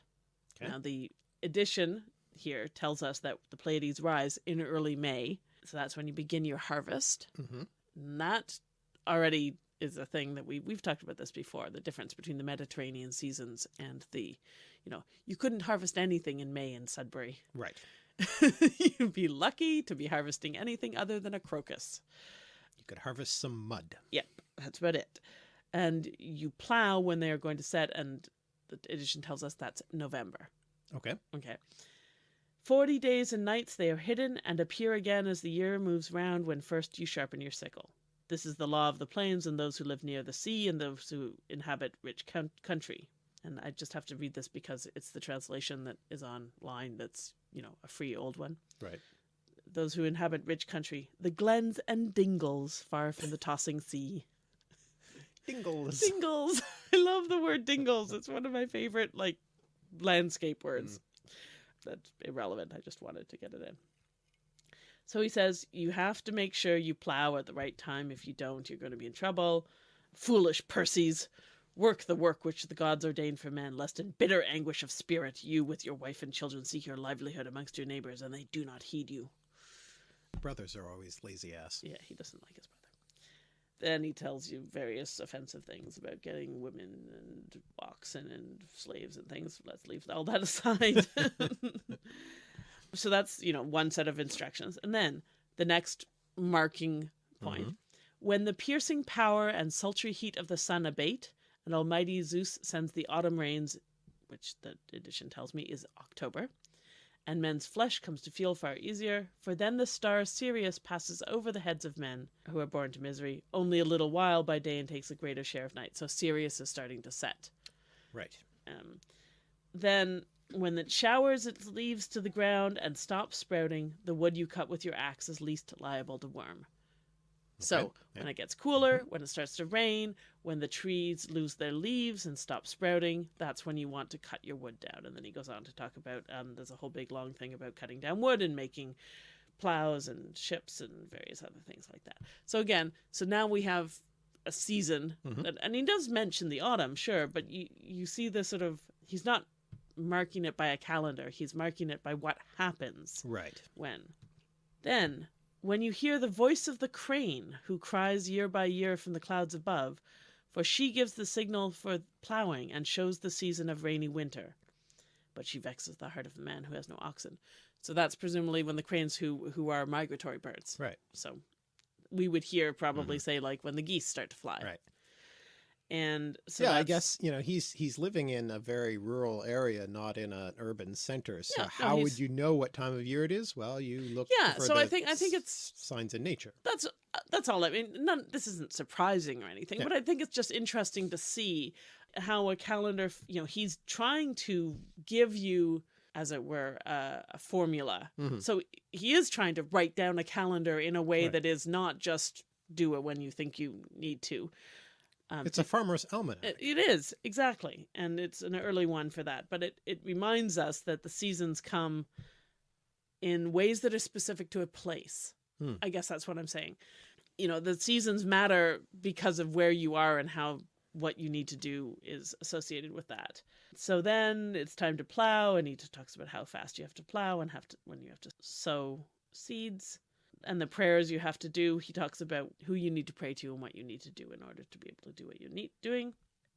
Okay. Now, the edition here tells us that the Pleiades rise in early May. So that's when you begin your harvest. hmm And that already is a thing that we we've talked about this before, the difference between the Mediterranean seasons and the you know, you couldn't harvest anything in May in Sudbury. Right. You'd be lucky to be harvesting anything other than a crocus. You could harvest some mud. Yep, that's about it. And you plow when they are going to set, and the edition tells us that's November. Okay. Okay. 40 days and nights they are hidden and appear again as the year moves round when first you sharpen your sickle. This is the law of the plains and those who live near the sea and those who inhabit rich country. And I just have to read this because it's the translation that is online that's, you know, a free old one. Right. Those who inhabit rich country, the glens and dingles far from the tossing sea. Dingles. Dingles. I love the word dingles. It's one of my favorite like landscape words. Mm. That's irrelevant. I just wanted to get it in. So he says you have to make sure you plow at the right time. If you don't, you're going to be in trouble. Foolish Perseus, work the work which the gods ordained for men, lest in bitter anguish of spirit you with your wife and children seek your livelihood amongst your neighbors, and they do not heed you. Brothers are always lazy ass. Yeah, he doesn't like his brother. Then he tells you various offensive things about getting women and oxen and slaves and things. Let's leave all that aside. so that's, you know, one set of instructions. And then the next marking point. When the piercing power and sultry heat of the sun abate, and Almighty Zeus sends the autumn rains, which the edition tells me is October, and men's flesh comes to feel far easier, for then the star Sirius passes over the heads of men who are born to misery only a little while by day and takes a greater share of night. So Sirius is starting to set. Right. Um, then, when it showers its leaves to the ground and stops sprouting, the wood you cut with your axe is least liable to worm. So, Okay, when it gets cooler, when it starts to rain, when the trees lose their leaves and stop sprouting, that's when you want to cut your wood down. And then he goes on to talk about um, there's a whole big long thing about cutting down wood and making plows and ships and various other things like that. So, again, so now we have a season, Mhm. that, and he does mention the autumn, sure, but you, you see the sort of, he's not marking it by a calendar, he's marking it by what happens Right. when. Then, when you hear the voice of the crane, who cries year by year from the clouds above, for she gives the signal for ploughing and shows the season of rainy winter. But she vexes the heart of the man who has no oxen. So that's presumably when the cranes who who are migratory birds. Right. So we would hear probably mm-hmm. say like when the geese start to fly. Right. And so yeah, I guess you know he's he's living in a very rural area, not in an urban center. So Yeah, no, how would you know what time of year it is? Well, you look. Yeah, for so I think- I think it's- signs in nature. that's uh, that's all. I mean, none. This isn't surprising or anything, Yeah. but I think it's just interesting to see how a calendar. You know, he's trying to give you, as it were, uh, a formula. Mhm. So he is trying to write down a calendar in a way Right. that is not just do it when you think you need to. Um, It's a farmer's almanac. it, it is exactly, and it's an early one for that. But it it reminds us that the seasons come in ways that are specific to a place. Hmm. I guess that's what I'm saying. You know, the seasons matter because of where you are and how what you need to do is associated with that. So then it's time to plow, and he talks about how fast you have to plow and have to when you have to sow seeds and the prayers you have to do. He talks about who you need to pray to and what you need to do in order to be able to do what you need doing.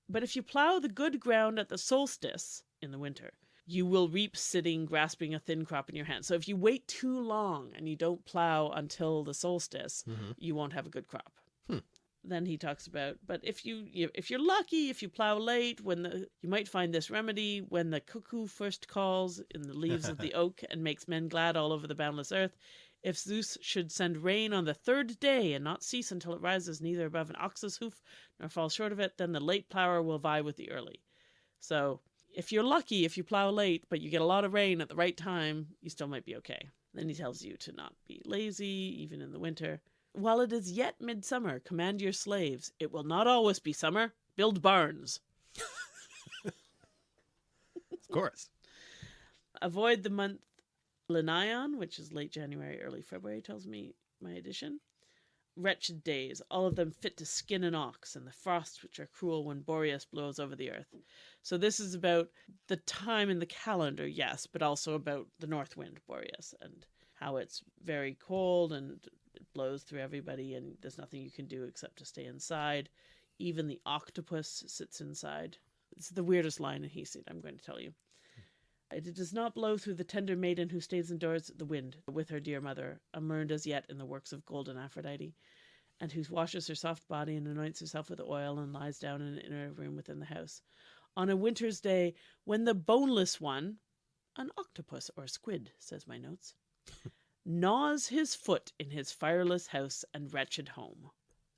But if you plow the good ground at the solstice in the winter, you will reap sitting, grasping a thin crop in your hand. So if you wait too long and you don't plow until the solstice, Mhm. you won't have a good crop. Hmm. Then he talks about, but if you, you if you're lucky, if you plow late, when the you might find this remedy when the cuckoo first calls in the leaves of the oak and makes men glad all over the boundless earth. If Zeus should send rain on the third day and not cease until it rises neither above an ox's hoof nor falls short of it, then the late plower will vie with the early. So if you're lucky, if you plow late, but you get a lot of rain at the right time, you still might be okay. Then he tells you to not be lazy, even in the winter. While it is yet midsummer, command your slaves. It will not always be summer. Build barns. Of course. Avoid the month Lenaeon, which is late January, early February, tells me my edition. wretched days, all of them fit to skin an ox, and the frosts which are cruel when Boreas blows over the earth. So this is about the time in the calendar, yes, but also about the north wind, Boreas, and how it's very cold and it blows through everybody, and there's nothing you can do except to stay inside. Even the octopus sits inside. It's the weirdest line in Hesiod, I'm going to tell you. It does not blow through the tender maiden who stays indoors the wind with her dear mother, unlearned as yet in the works of golden Aphrodite, and who washes her soft body and anoints herself with oil and lies down in an inner room within the house. On a winter's day, when the boneless one, an octopus or squid, says my notes, gnaws his foot in his fireless house and wretched home.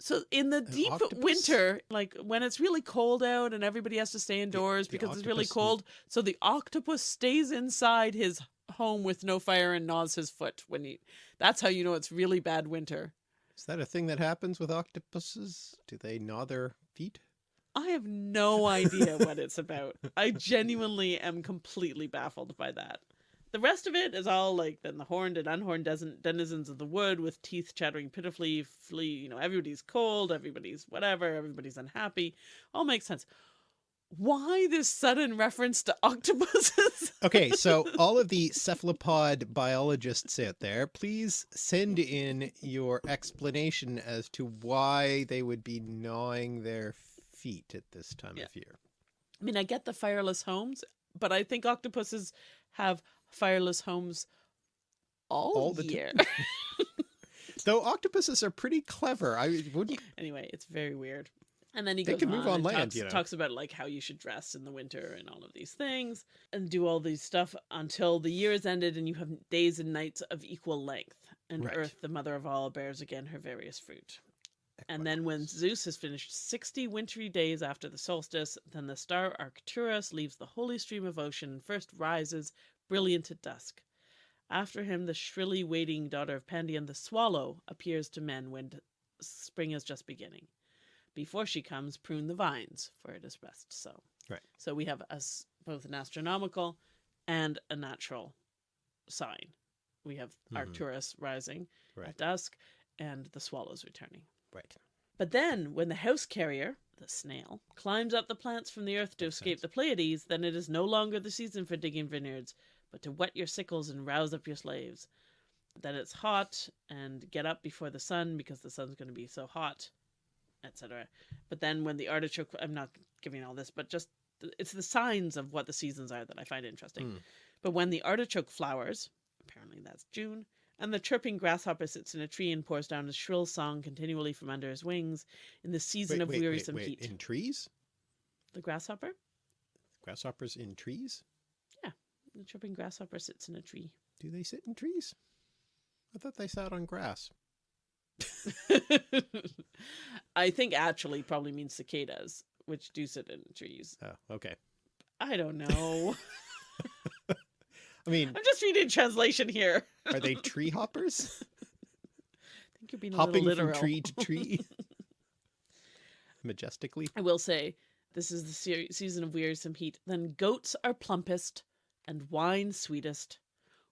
So in the deep octopus? winter, like when it's really cold out and everybody has to stay indoors the because it's really cold, so the octopus stays inside his home with no fire and gnaws his foot when he that's how you know it's really bad winter. Is that a thing that happens with octopuses? Do they gnaw their feet? I have no idea what it's about. I genuinely am completely baffled by that. The rest of it is all like then the horned and unhorned denizens of the wood with teeth chattering pitifully, flee, you know, everybody's cold, everybody's whatever, everybody's unhappy. All makes sense. Why this sudden reference to octopuses? Okay, so all of the cephalopod biologists out there, please send in your explanation as to why they would be gnawing their feet at this time Yeah. of year. I mean, I get the fireless homes, but I think octopuses have fireless homes all, All the year. Though octopuses are pretty clever. I wouldn't anyway, it's very weird. And then he They goes can move on and land, talks, you know. talks about like how you should dress in the winter and all of these things, and do all these stuff until the year is ended and you have days and nights of equal length. And Right. Earth, the mother of all, bears again her various fruit. And then when Zeus has finished sixty wintry days after the solstice, then the star Arcturus leaves the holy stream of ocean and first rises, brilliant at dusk. After him, the shrilly waiting daughter of Pandion, the swallow, appears to men when spring is just beginning. Before she comes, prune the vines, for it is best so. Right. So we have us both an astronomical and a natural sign. We have Mhm. Arcturus rising Right. at dusk and the swallows returning. right. But then, when the house carrier, the snail, climbs up the plants from the earth to Makes escape sense. the Pleiades, then it is no longer the season for digging vineyards, but to whet your sickles and rouse up your slaves. That it's hot, and get up before the sun because the sun's going to be so hot, etc. But then, when the artichoke, I'm not giving all this, but just it's the signs of what the seasons are that I find interesting. Mm. But when the artichoke flowers, apparently that's June, and the chirping grasshopper sits in a tree and pours down a shrill song continually from under his wings in the season Wait, of wait, wait, wearisome wait. heat. In trees? The grasshopper? Grasshoppers in trees? The chirping grasshopper sits in a tree. Do they sit in trees? I thought they sat on grass. I think actually probably means cicadas, which do sit in trees. Oh, okay. I don't know. I mean, I'm just reading translation here. are they tree hoppers? I think you're being a Hopping little from tree to tree? Majestically? I will say, this is the se- season of wearisome heat. Then goats are plumpest and wine sweetest.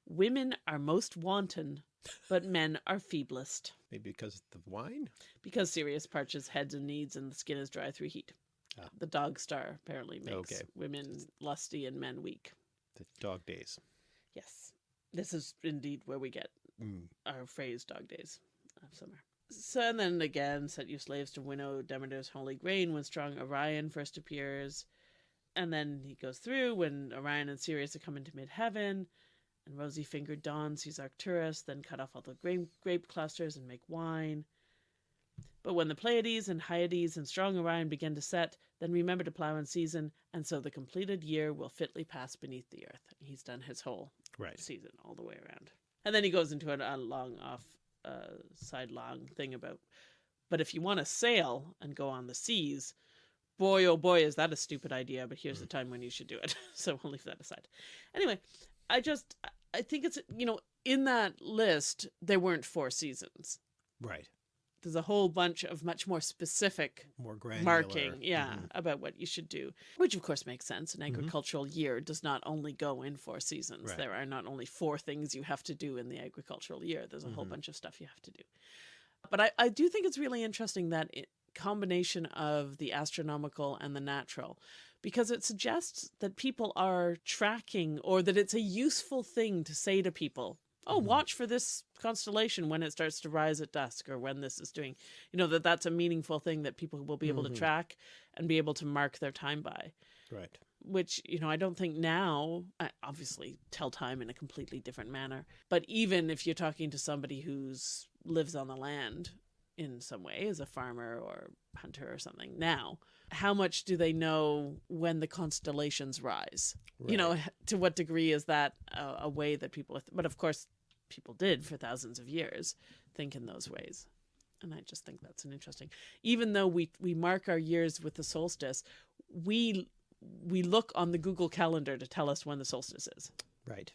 Women are most wanton, but men are feeblest. Maybe because of the wine? Because Sirius parches heads and knees and the skin is dry through heat. Ah. The dog star apparently makes Okay. women lusty and men weak. The dog days. Yes. This is indeed where we get Mm. our phrase dog days of summer. So and then again, set you slaves to winnow Demeter's holy grain when strong Orion first appears. And then he goes through when Orion and Sirius are coming to mid heaven, and rosy fingered Dawn sees Arcturus, then cut off all the grape, grape clusters and make wine. But when the Pleiades and Hyades and strong Orion begin to set, then remember to plow in season, and so the completed year will fitly pass beneath the earth. He's done his whole Right. season all the way around. And then he goes into a, a long off uh, sidelong thing about, but if you want to sail and go on the seas, boy oh boy is that a stupid idea. But here's the time when you should do it. so we'll leave that aside. Anyway, I just I think it's you know in that list there weren't four seasons. Right. There's a whole bunch of much more specific More granular. marking, yeah, Mhm. about what you should do, which of course makes sense. An Mhm. agricultural year does not only go in four seasons. Right. There are not only four things you have to do in the agricultural year. There's a whole Mhm. bunch of stuff you have to do. But I, I do think it's really interesting that it, combination of the astronomical and the natural because it suggests that people are tracking or that it's a useful thing to say to people oh Mhm. watch for this constellation when it starts to rise at dusk or when this is doing you know that that's a meaningful thing that people will be able Mhm. to track and be able to mark their time by Right. which you know I don't think now I obviously tell time in a completely different manner but even if you're talking to somebody who's lives on the land in some way as a farmer or hunter or something. Now how much do they know when the constellations rise? You know to what degree is that a, a way that people but of course people did for thousands of years think in those ways. And i just think that's an interesting even though we we mark our years with the solstice we we look on the google calendar to tell us when the solstice is. Right.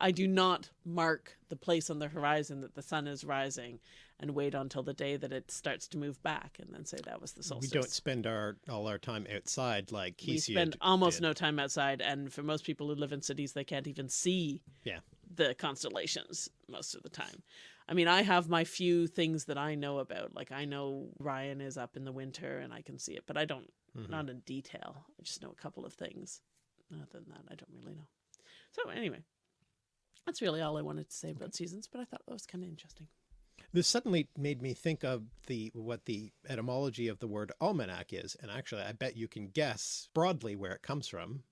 i do not mark the place on the horizon that the sun is rising and wait until the day that it starts to move back and then say that was the solstice. We don't spend our all our time outside like we Hesiod spend almost did. no time outside and for most people who live in cities they can't even see Yeah. the constellations most of the time. I mean i have my few things that i know about. Like i know Orion is up in the winter and i can see it but i don't Mhm. not in detail. I just know a couple of things. Other than that i don't really know. So anyway that's really all i wanted to say about seasons but i thought that was kind of interesting This suddenly made me think of the what the etymology of the word almanac is, and actually I bet you can guess broadly where it comes from.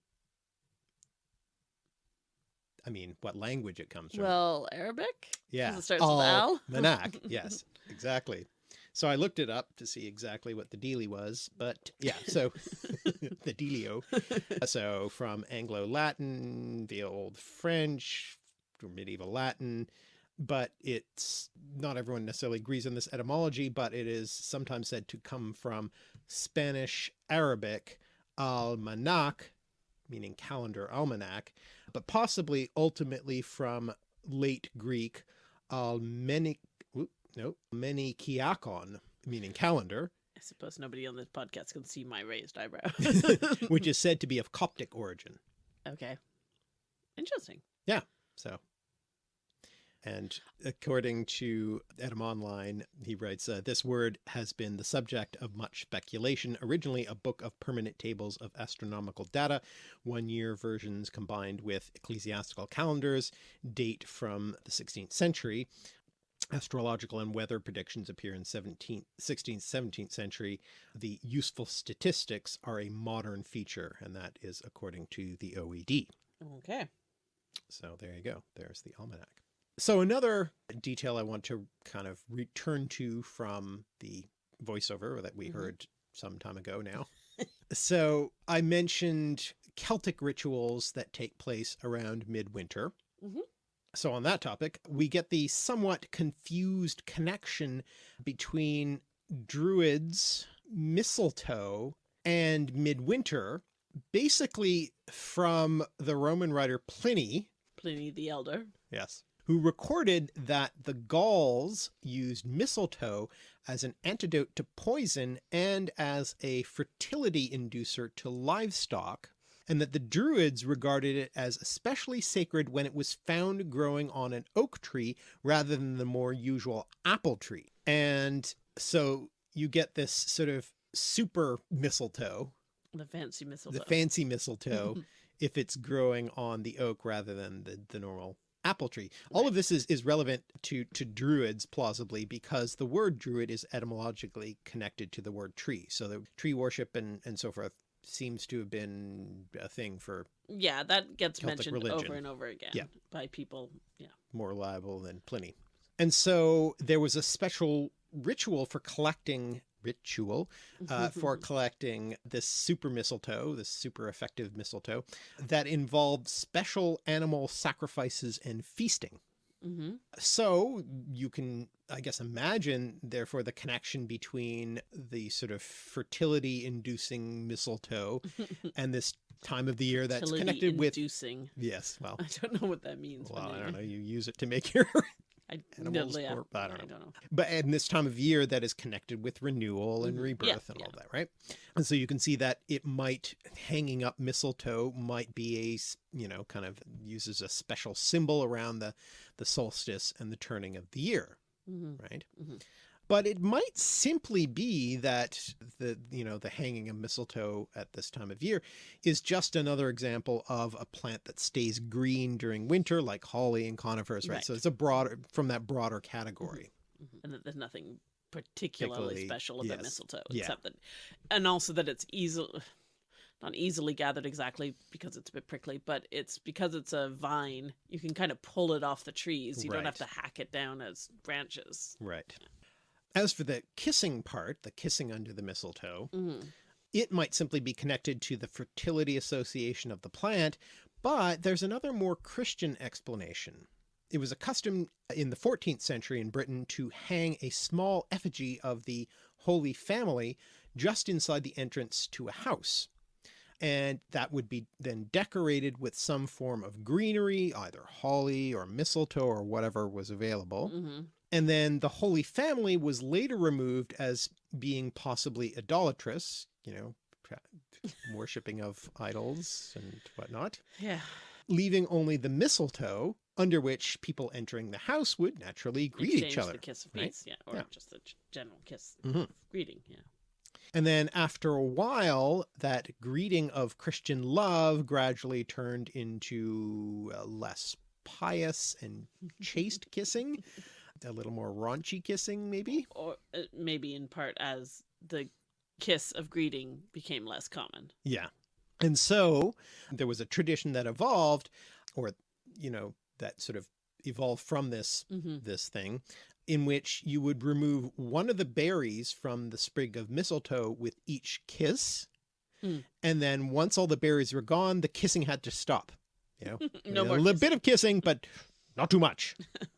I mean, what language it comes from. well arabic yeah. it starts with oh, al? Almanac. yes, exactly. So I looked it up to see exactly what the dealie was, but yeah, so the dealio. So from Anglo-Latin, the old French, medieval Latin, but it's not everyone necessarily agrees on this etymology, but it is sometimes said to come from Spanish Arabic almanac, meaning calendar almanac, but possibly ultimately from late Greek almenic, no, menikiakon, meaning calendar, I suppose nobody on this podcast can see my raised eyebrow. which is said to be of Coptic origin. okay. Interesting. Yeah. So, and according to Etymonline, he writes, uh, this word has been the subject of much speculation. Originally a book of permanent tables of astronomical data, one year versions combined with ecclesiastical calendars, date from the 16th century. Astrological and weather predictions appear in 17th, 16th, 17th century. The useful statistics are a modern feature, and that is according to the OED. Okay. So there you go. There's the almanac. So another detail I want to kind of return to from the voiceover that we Mhm. heard some time ago now. so I mentioned Celtic rituals that take place around midwinter. Mhm. So on that topic, we get the somewhat confused connection between druids, mistletoe, and midwinter, basically from the Roman writer Pliny, Pliny the Elder. Yes. Who recorded that the Gauls used mistletoe as an antidote to poison and as a fertility inducer to livestock, and that the Druids regarded it as especially sacred when it was found growing on an oak tree rather than the more usual apple tree. And so you get this sort of super mistletoe, The fancy mistletoe. the fancy mistletoe, if it's growing on the oak rather than the, the normal apple tree. All of this is, is relevant to, to druids plausibly because the word druid is etymologically connected to the word tree. So the tree worship and, and so forth seems to have been a thing for yeah, that gets Celtic mentioned religion. over and over again Yeah. by people. Yeah. more reliable than Pliny. And so there was a special ritual for collecting ritual uh, for collecting this super mistletoe, this super effective mistletoe that involved special animal sacrifices and feasting. hmm So you can, I guess, imagine therefore the connection between the sort of fertility inducing mistletoe and this time of the year that's connected with, inducing. yes, well, I don't know what that means. well, I don't know, you use it to make your I, animals no, yeah, or- I don't I know. don't know. but in this time of year that is connected with renewal and Mhm. rebirth Yeah, and all that right and so you can see that it might hanging up mistletoe might be a, you know kind of uses a special symbol around the the solstice and the turning of the year hmm right Mhm. But it might simply be that the, you know, the hanging of mistletoe at this time of year is just another example of a plant that stays green during winter, like holly and conifers, right? Right. So it's a broader, from that broader category. Mm-hmm. Mm-hmm. and that there's nothing particularly Particularly, special about yes. mistletoe Yeah. except that and also that it's easily not easily gathered exactly because it's a bit prickly but it's because it's a vine you can kind of pull it off the trees you don't have to hack it down as branches Right. As for the kissing part, the kissing under the mistletoe, Mhm. it might simply be connected to the fertility association of the plant, but there's another more Christian explanation. It was a custom in the 14th century in Britain to hang a small effigy of the Holy Family just inside the entrance to a house. And that would be then decorated with some form of greenery, either holly or mistletoe or whatever was available. Mhm. And then the Holy Family was later removed as being possibly idolatrous, you know, worshipping of idols and whatnot, yeah leaving only the mistletoe under which people entering the house would naturally greet Exchange each other. the kiss of right? peace yeah or Yeah. just a general kiss Mhm. of greeting yeah And then after a while, that greeting of Christian love gradually turned into uh, less pious and chaste kissing, a little more raunchy kissing maybe. or uh, maybe in part as the kiss of greeting became less common Yeah. And so there was a tradition that evolved or, you know, that sort of evolved from this, hmm this thing in which you would remove one of the berries from the sprig of mistletoe with each kiss. Mm. And then once all the berries were gone, the kissing had to stop. You know, no a more little kiss. bit of kissing, but not too much.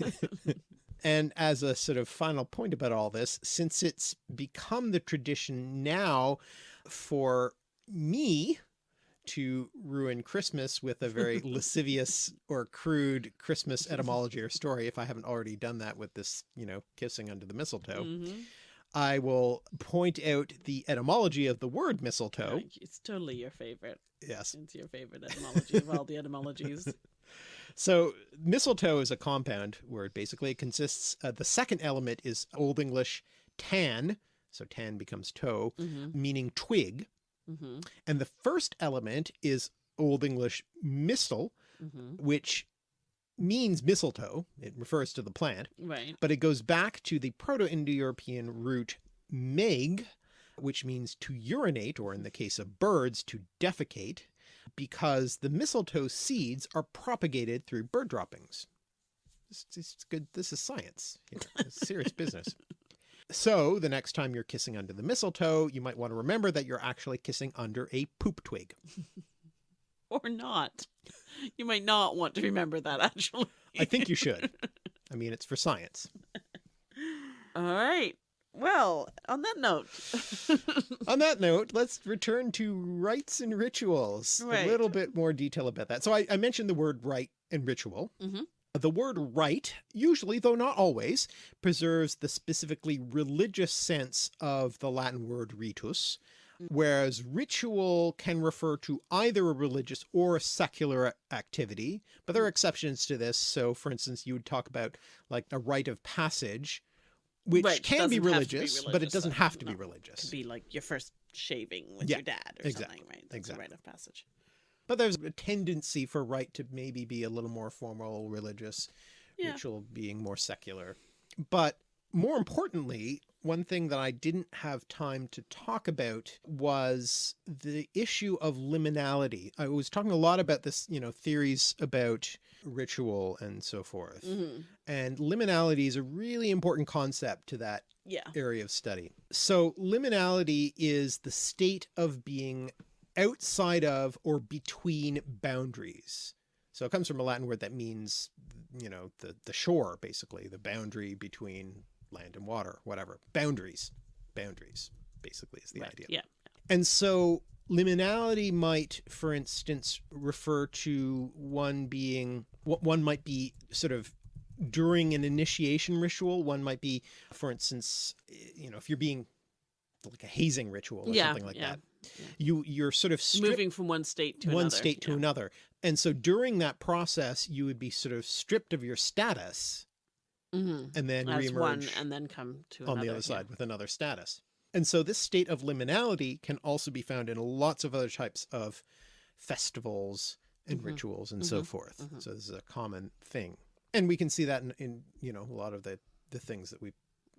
and as a sort of final point about all this, since it's become the tradition now for me to ruin Christmas with a very lascivious or crude Christmas etymology or story, if I haven't already done that with this, you know, kissing under the mistletoe, Mhm. I will point out the etymology of the word mistletoe. It's totally your favorite. Yes. It's your favorite etymology of all the etymologies. So mistletoe is a compound word. Basically, it consists, uh, the second element is Old English tan. So tan becomes toe, hmm meaning twig. hmm And the first element is Old English mistle, hmm which means mistletoe. It refers to the plant, Right. but it goes back to the Proto-Indo-European root meg, which means to urinate, or in the case of birds, to defecate, because the mistletoe seeds are propagated through bird droppings. This, this is good. This is science. Serious business. So the next time you're kissing under the mistletoe, you might want to remember that you're actually kissing under a poop twig. Or not. You might not want to remember that actually. I think you should. I mean, it's for science. All right. Well, on that note, On that note, let's return to rites and rituals. Right. A little bit more detail about that. So I, I mentioned the word rite and ritual. Mhm. The word rite, usually, though not always, preserves the specifically religious sense of the Latin word ritus, whereas ritual can refer to either a religious or a secular activity, but there are exceptions to this. So for instance, you would talk about like a rite of passage, which Right, can be to be religious, but it doesn't have to be No. religious. could be like your first shaving with Yeah, your dad or exactly, something, right? That's exactly. a rite of passage. But there's a tendency for right to maybe be a little more formal, religious, Yeah. ritual being more secular. But more importantly, one thing that I didn't have time to talk about was the issue of liminality. I was talking a lot about this, you know, theories about ritual and so forth. hmm And liminality is a really important concept to that Yeah. area of study. So liminality is the state of being outside of or between boundaries. So it comes from a Latin word that means, you know, the, the shore, basically, the boundary between land and water, whatever. Boundaries. Boundaries, basically, is the right. idea. Yeah. And so liminality might, for instance, refer to one being, one might be sort of during an initiation ritual. One might be, for instance, you know, if you're being like a hazing ritual or Yeah, something like yeah, that, yeah. you, you're sort of Moving from one state to one another. state to another. And so during that process, you would be sort of stripped of your status Mhm. and then As one reemerge and then come to on another. the other side with another status. And so this state of liminality can also be found in lots of other types of festivals and Mhm. rituals and so Mhm. forth. Mhm. So this is a common thing. And we can see that in, in you know, a lot of the, the things that we,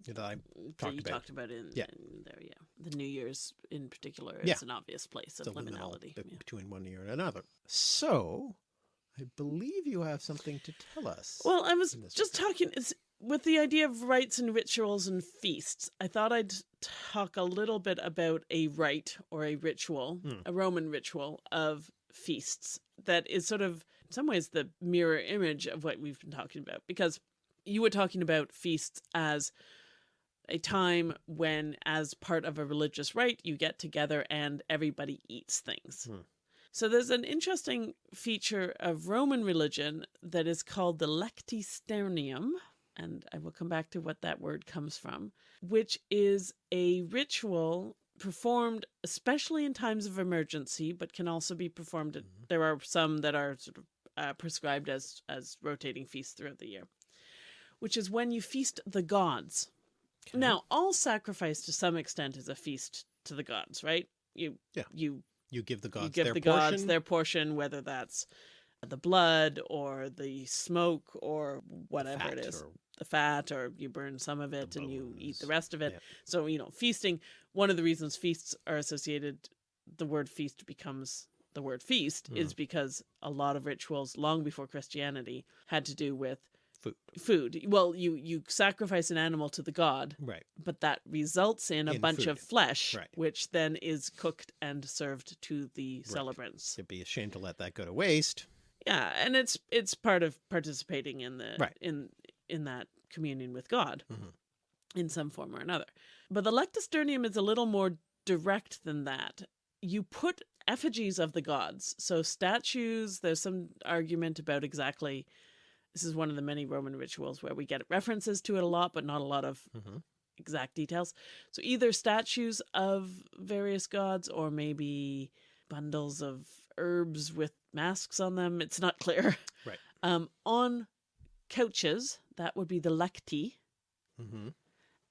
that I, that talked you about. talked about in, Yeah. in there. Yeah, the New Year's in particular is Yeah. an obvious place of liminality. yeah. between one year and another. So I believe you have something to tell us. Well, I was just talking with the idea of rites and rituals and feasts. I thought I'd talk a little bit about a rite or a ritual, Hmm. a Roman ritual of feasts that is sort of in some ways the mirror image of what we've been talking about because you were talking about feasts as a time when as part of a religious rite you get together and everybody eats things. Hmm. So there's an interesting feature of Roman religion that is called the lectisternium, and I will come back to what that word comes from, which is a ritual performed especially in times of emergency, but can also be performed. At, Mhm. there are some that are sort of uh, prescribed as as rotating feasts throughout the year, which is when you feast the gods. Okay. Now, all sacrifice to some extent is a feast to the gods, right? You Yeah. you you give the gods you give their the portion. gods their portion, whether that's the blood or the smoke or whatever it fat is, or- the fat, or you burn some of it The and you eat the rest of it. Yeah. So, you know, feasting, one of the reasons feasts are associated, the word feast becomes the word feast Mm. is because a lot of rituals long before Christianity had to do with food. food. Well, you you sacrifice an animal to the god, Right. but that results in a In bunch food. of flesh, Right. which then is cooked and served to the Right. celebrants. It'd be a shame to let that go to waste. Yeah, and it's it's part of participating in the Right. in in that communion with God Mhm. in some form or another. But the lectisternium is a little more direct than that. You put effigies of the gods, so statues. There's some argument about exactly. This is one of the many Roman rituals where we get references to it a lot, but not a lot of Mhm. exact details. So either statues of various gods or maybe bundles of herbs with masks on them. It's not clear. Right. Um, on couches, that would be the lecti, Mm-hmm.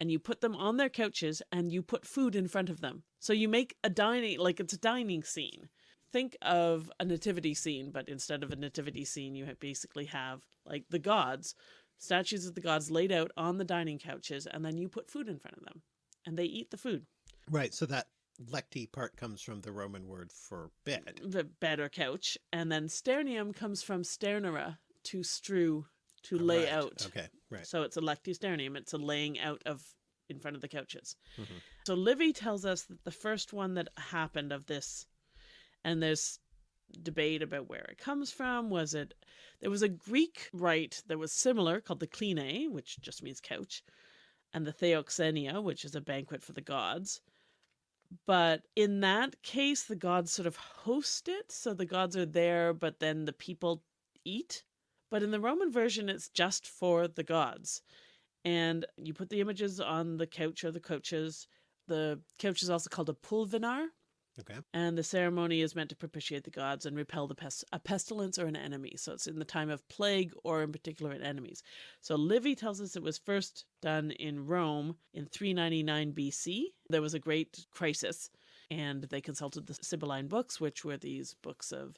and you put them on their couches and you put food in front of them. So you make a dining like it's a dining scene. Think of a nativity scene, but instead of a nativity scene, you basically have like the gods, statues of the gods laid out on the dining couches, and then you put food in front of them, and they eat the food. Right. So that lecti part comes from the Roman word for bed. the bed or couch, and then sternium comes from sternere to strew to lay out. Okay. Right. So it's a lectisternium. It's a laying out of in front of the couches. Mhm. So Livy tells us that the first one that happened of this, and there's debate about where it comes from. Was it there was a Greek rite that was similar called the Kline, which just means couch, and the Theoxenia, which is a banquet for the gods. But in that case, the gods sort of host it, so the gods are there, but then the people eat. But in the Roman version, it's just for the gods. And you put the images on the couch or the couches. The couch is also called a pulvinar, Okay. and the ceremony is meant to propitiate the gods and repel the pest- a pestilence or an enemy. So it's in the time of plague or in particular in enemies. So Livy tells us it was first done in Rome in 399 BC. There was a great crisis, and they consulted the Sibylline books, which were these books of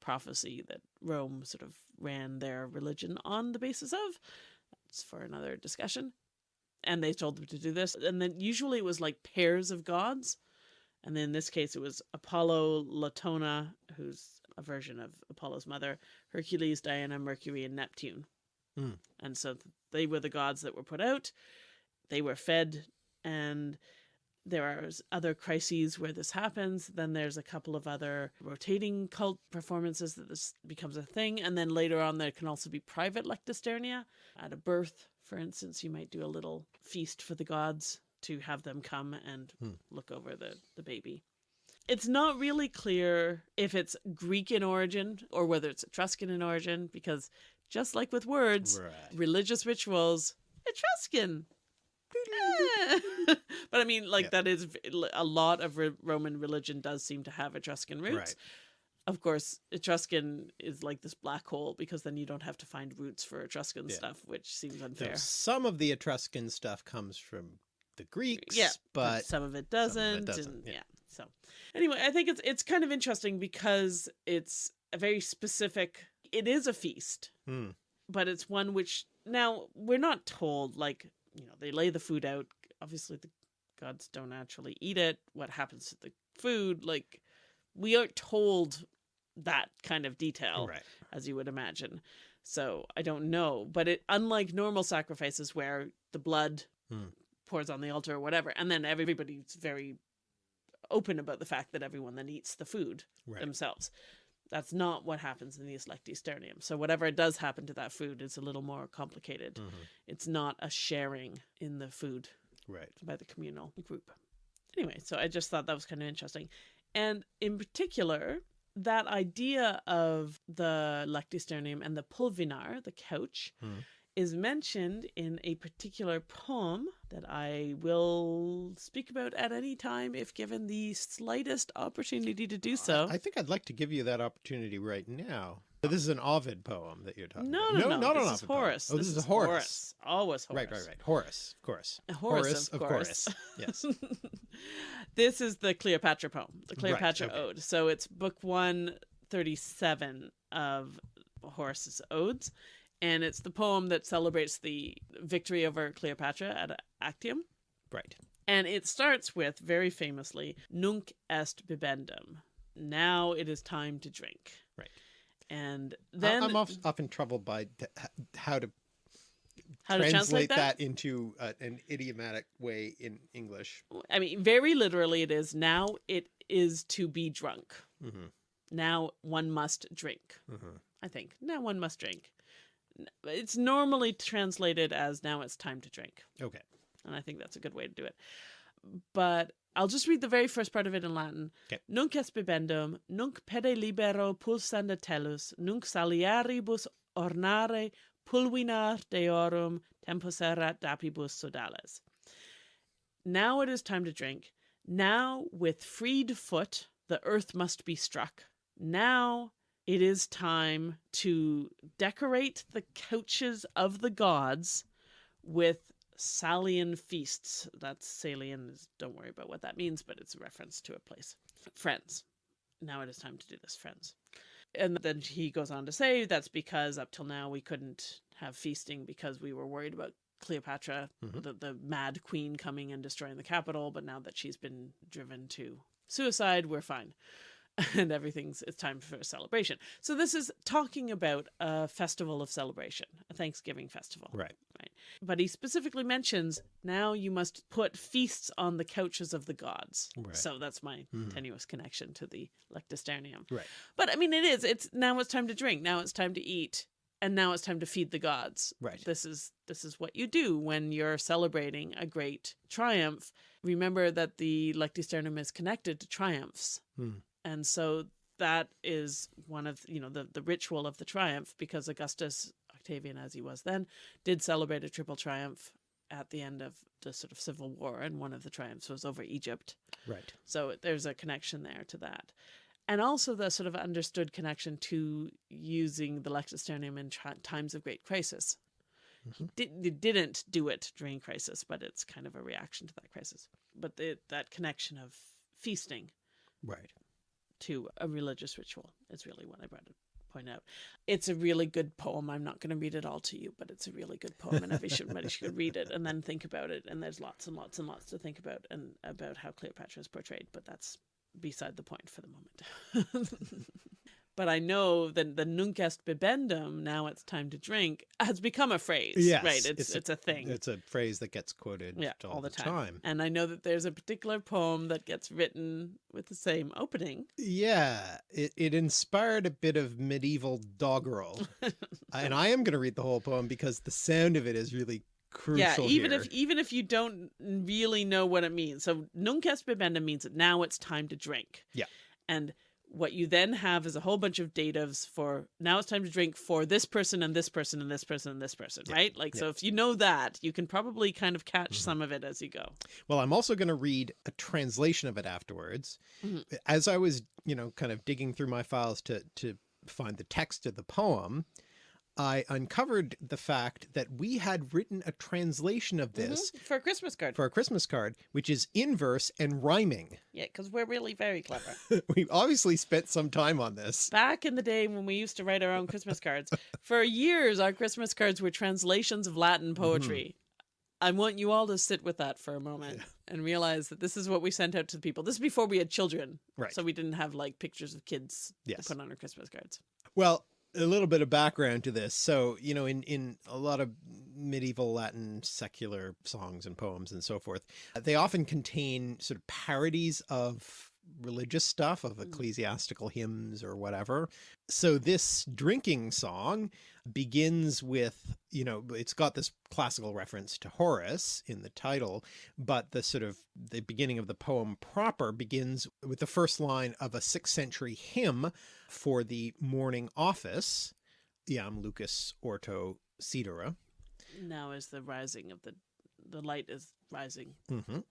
prophecy that Rome sort of ran their religion on the basis of. That's for another discussion. And they told them to do this. And then usually it was like pairs of gods. And then in this case, it was Apollo, Latona, who's a version of Apollo's mother, Hercules, Diana, Mercury, and Neptune. Hmm. And so they were the gods that were put out. They were fed, and there are other crises where this happens. Then there's a couple of other rotating cult performances that this becomes a thing. And then later on, there can also be private lectisternia. At a birth, for instance, you might do a little feast for the gods to have them come and Hmm. look over the, the baby. It's not really clear if it's Greek in origin or whether it's Etruscan in origin, because just like with words, Right. religious rituals, Etruscan. But I mean, like Yeah. that is a lot of re- Roman religion does seem to have Etruscan roots. Right. of course, Etruscan is like this black hole because then you don't have to find roots for Etruscan Yeah. stuff, which seems unfair. some of the Etruscan stuff comes from the Greeks, Yeah, but some of it doesn't. it doesn't, and, yeah. yeah. So anyway, I think it's it's kind of interesting because it's a very specific. It is a feast, Hmm. but it's one which now we're not told like you know they lay the food out. Obviously, the gods don't actually eat it. What happens to the food? Like we aren't told that kind of detail right. as you would imagine. So I don't know, but it unlike normal sacrifices where the blood Hmm. pours on the altar or whatever, and then everybody's very open about the fact that everyone then eats the food Right. themselves. That's not what happens in the Lectisternium. So whatever does happen to that food is a little more complicated. Mhm. It's not a sharing in the food Right. by the communal group. Anyway, so I just thought that was kind of interesting. And in particular, that idea of the Lectisternium and the pulvinar, the couch, Hmm. Is mentioned in a particular poem that I will speak about at any time if given the slightest opportunity to do so. I think I'd like to give you that opportunity right now. So this is an Ovid poem that you're talking no, about. no, no, not an this is Ovid poem. Horace. Oh, this, is Horace. Always Horace. Right, right, right. Horace, of course. Horace, of course. Yes. this is the Cleopatra poem, the Right, Cleopatra okay. Ode. So it's book 137 of Horace's Odes. And it's the poem that celebrates the victory over Cleopatra at Actium. right. And it starts with, very famously, Nunc est bibendum. Now it is time to drink. Right. And then, I'm of- often troubled by how to how to translate that? into uh, an idiomatic way in English. I mean, very literally, it is now it is to be drunk. hmm Now one must drink. hmm I think. Now one must drink. It's normally translated as now it's time to drink. Okay. And I think that's a good way to do it. But I'll just read the very first part of it in Latin. Okay. Nunc est bibendum, nunc pede libero pulsanda tellus, nunc saliaribus ornare pulvinar deorum tempus erat dapibus sodales. Now it is time to drink. Now with freed foot the earth must be struck. Now it is time to decorate the couches of the gods with Salian feasts. That's Salian. Don't worry about what that means, but it's a reference to a place. Friends. Now it is time to do this, friends. And then he goes on to say that's because up till now we couldn't have feasting because we were worried about Cleopatra, Mhm. the, the mad queen coming and destroying the capital. But now that she's been driven to suicide, we're fine. And everything's, it's time for a celebration. So this is talking about a festival of celebration, a Thanksgiving festival Right. Right. but he specifically mentions now you must put feasts on the couches of the gods. Right. So that's my Mhm. tenuous connection to the Lectisternium. Right. But I mean, it is. It's now it's time to drink. Now it's time to eat, and now it's time to feed the gods. Right. This is this is what you do when you're celebrating a great triumph. Remember that the Lectisternium is connected to triumphs, Hmm. And so that is one of you know the the ritual of the triumph because Augustus Octavian, as he was then, did celebrate a triple triumph at the end of the sort of civil war, and one of the triumphs was over Egypt. Right. So there's a connection there to that. And also the sort of understood connection to using the Lectisternium in tri- times of great crisis. He, Mhm. did, didn't do it during crisis, but it's kind of a reaction to that crisis. But the, that connection of feasting Right. To a religious ritual is really what I brought to point out. It's a really good poem. I'm not going to read it all to you, but it's a really good poem, and everybody should, read it and then think about it. And there's lots and lots and lots to think about and about how Cleopatra is portrayed, but that's beside the point for the moment. but I know that the nunc bibendum, now it's time to drink, has become a phrase. Yes, right. It's it's it's a- a, thing. It's a phrase that gets quoted Yeah, all, all the, the time. time. And I know that there's a particular poem that gets written with the same opening. Yeah, it, it inspired a bit of medieval doggerel. and I am going to read the whole poem because the sound of it is really crucial yeah, even here. if even if you don't really know what it means. So nunc est bibendum means that now it's time to drink. Yeah. And what you then have is a whole bunch of datives for now it's time to drink for this person and this person and this person and this person, Yeah. right? Like, Yeah. so if you know that, you can probably kind of catch Mhm. some of it as you go. Well, I'm also going to read a translation of it afterwards. Mhm. As I was, you know, kind of digging through my files to, to find the text of the poem, I uncovered the fact that we had written a translation of this Mhm. for a Christmas card. for a Christmas card, which is in verse and rhyming. yeah, because we're really very clever. we obviously spent some time on this. Back in the day when we used to write our own Christmas cards, for years our Christmas cards were translations of Latin Mm-hmm. poetry. I want you all to sit with that for a moment and realize that this is what we sent out to people. This is before we had children. Right. So we didn't have like pictures of kids Yes. to put on our Christmas cards. Well, a little bit of background to this. So, you know, in, in a lot of medieval Latin secular songs and poems and so forth, they often contain sort of parodies of religious stuff, of Mm. ecclesiastical hymns or whatever. So this drinking song begins with, you know, it's got this classical reference to Horace in the title, but the sort of the beginning of the poem proper begins with the first line of a sixth century hymn for the morning office, Iam Lucis Orto Sidere. Now is the rising of the the light is rising. Mhm.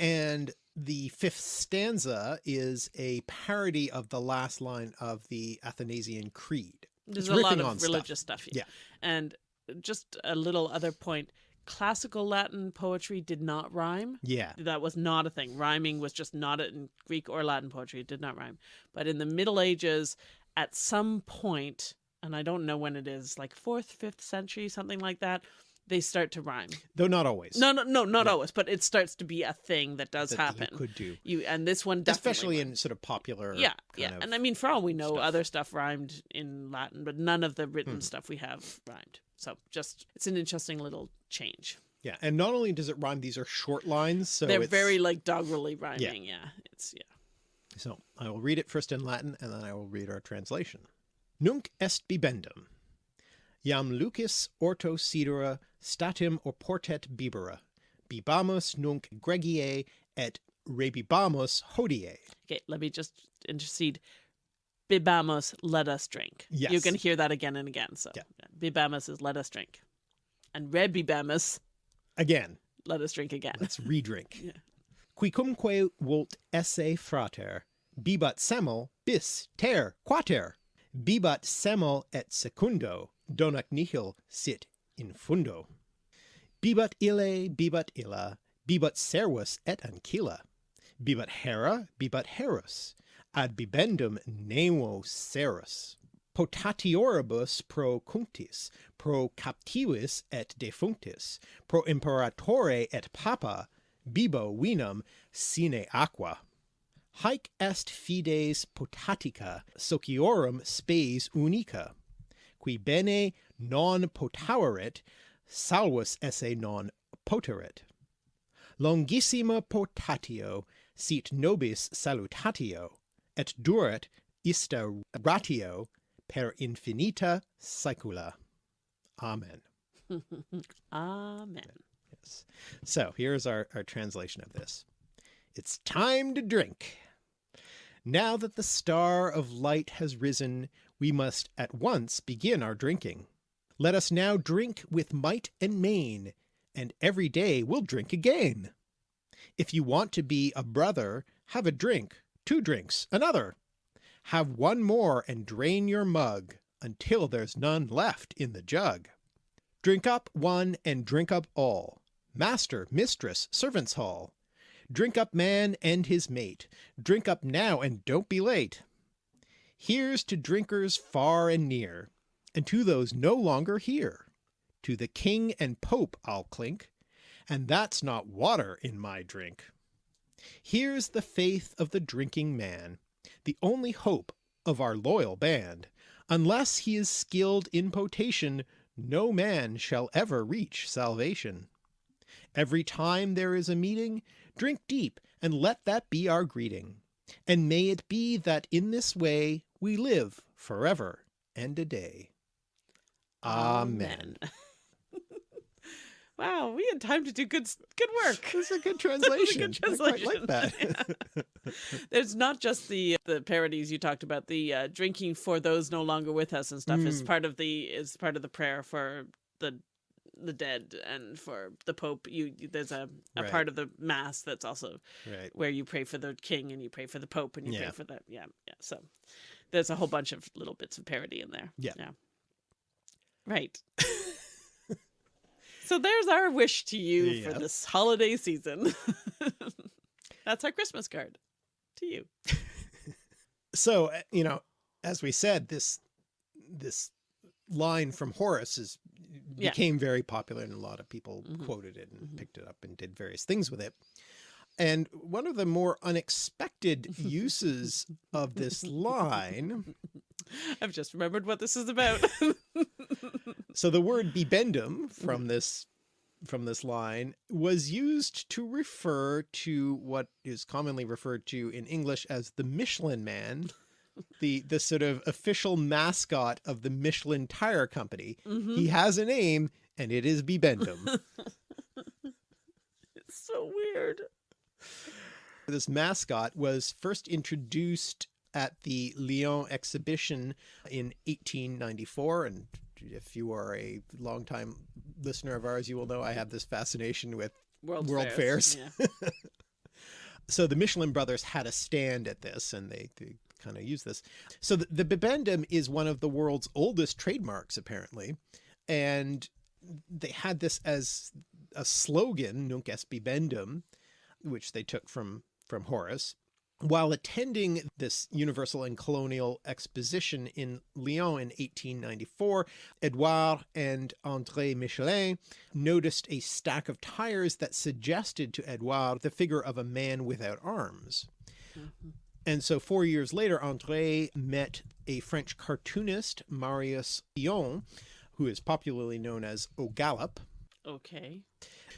And the fifth stanza is a parody of the last line of the Athanasian Creed. There's It's a lot of on stuff. religious stuff. Yeah. And just a little other point. Classical Latin poetry did not rhyme. Yeah. That was not a thing. Rhyming was just not in Greek or Latin poetry. It did not rhyme. But in the Middle Ages, at some point, and I don't know when it is, like fourth, fifth century, something like that, they start to rhyme. Though not always. No, no, no, not Yeah. always, but it starts to be a thing that does that happen. You could do. You and this one definitely Especially rhymed. in sort of popular. yeah, yeah. And I mean, for all we know, stuff. other stuff rhymed in Latin, but none of the written Hmm. stuff we have rhymed. So just it's an interesting little change. Yeah. And not only does it rhyme, these are short lines. So They're it's- very like doggerelly rhyming. Yeah. it's yeah. So I will read it first in Latin and then I will read our translation. Nunc est bibendum. Iam lucis orto sidere statim oportet bibera. Bibamus nunc gregie et rebibamus hodie. Okay, let me just intercede. Bibamus, let us drink. Yes. You can hear that again and again. So Yeah. Bibamos is let us drink. And Rebibamus, Again, let us drink again. let's redrink. Yeah. Quicumque vult esse frater, bibat semel bis ter quater, bibat semel et secundo, donac nihil sit in fundo. Bibat ille, bibat illa, bibat servus et ancilla, bibat hera, bibat herus, ad bibendum nemo serus. Potatioribus pro cunctis, pro captivis et defunctis, pro imperatore et papa, bibo vinum sine aqua. Haec est fides potatica sociorum spes unica, qui bene non potaurit, salvus esse non poterit. Longissima potatio sit nobis salutatio, et duret ista ratio per infinita saecula. Amen. Amen. Yes. So here's our, our translation of this. It's time to drink. Now that the star of light has risen, we must at once begin our drinking. Let us now drink with might and main, and every day we'll drink again. If you want to be a brother, have a drink, two drinks, another. Have one more and drain your mug, until there's none left in the jug. Drink up one and drink up all, master, mistress, servants' hall. Drink up man and his mate, drink up now and don't be late. Here's to drinkers far and near, and to those no longer here. To the king and pope I'll clink, and that's not water in my drink. Here's the faith of the drinking man, the only hope of our loyal band. Unless he is skilled in potation, no man shall ever reach salvation. Every time there is a meeting, drink deep, and let that be our greeting. And may it be that in this way we live forever and a day. Amen. Wow, we had time to do good good work. It's a good translation. good I quite like that. There's not just the the parodies you talked about, the uh, drinking for those no longer with us and stuff is Mm. part of the is part of the prayer for the the dead and for the Pope. You you- there's a, a Right. part of the mass that's also right. where you pray for the king and you pray for the Pope and you Yeah. pray for the yeah yeah. So there's a whole bunch of little bits of parody in there. Yeah. yeah. Right. so there's our wish to you for this holiday season. That's our Christmas card to you. So, uh, you know, as we said, this, this line from Horace is Yeah. became very popular and a lot of people Mhm. quoted it and Mhm. picked it up and did various things with it. And one of the more unexpected uses of this line, I've just remembered what this is about. so the word bibendum from this from this line was used to refer to what is commonly referred to in English as the Michelin man, the the sort of official mascot of the Michelin tire company. Mhm. He has a name and it is bibendum. It's so weird. This mascot was first introduced at the Lyon exhibition in 1894 and if you are a longtime listener of ours you will know I have this fascination with World, World fairs. fairs. Yeah. so the Michelin brothers had a stand at this and they, they kind of use this. So the, the bibendum is one of the world's oldest trademarks apparently and they had this as a slogan nunc est bibendum which they took from from Horace while attending this Universal and Colonial Exposition in Lyon in 1894, Edouard and André Michelin noticed a stack of tires that suggested to Edouard the figure of a man without arms. Mhm. And so four years later, André met a French cartoonist, Marius Dion, who is popularly known as O'Galop. Okay.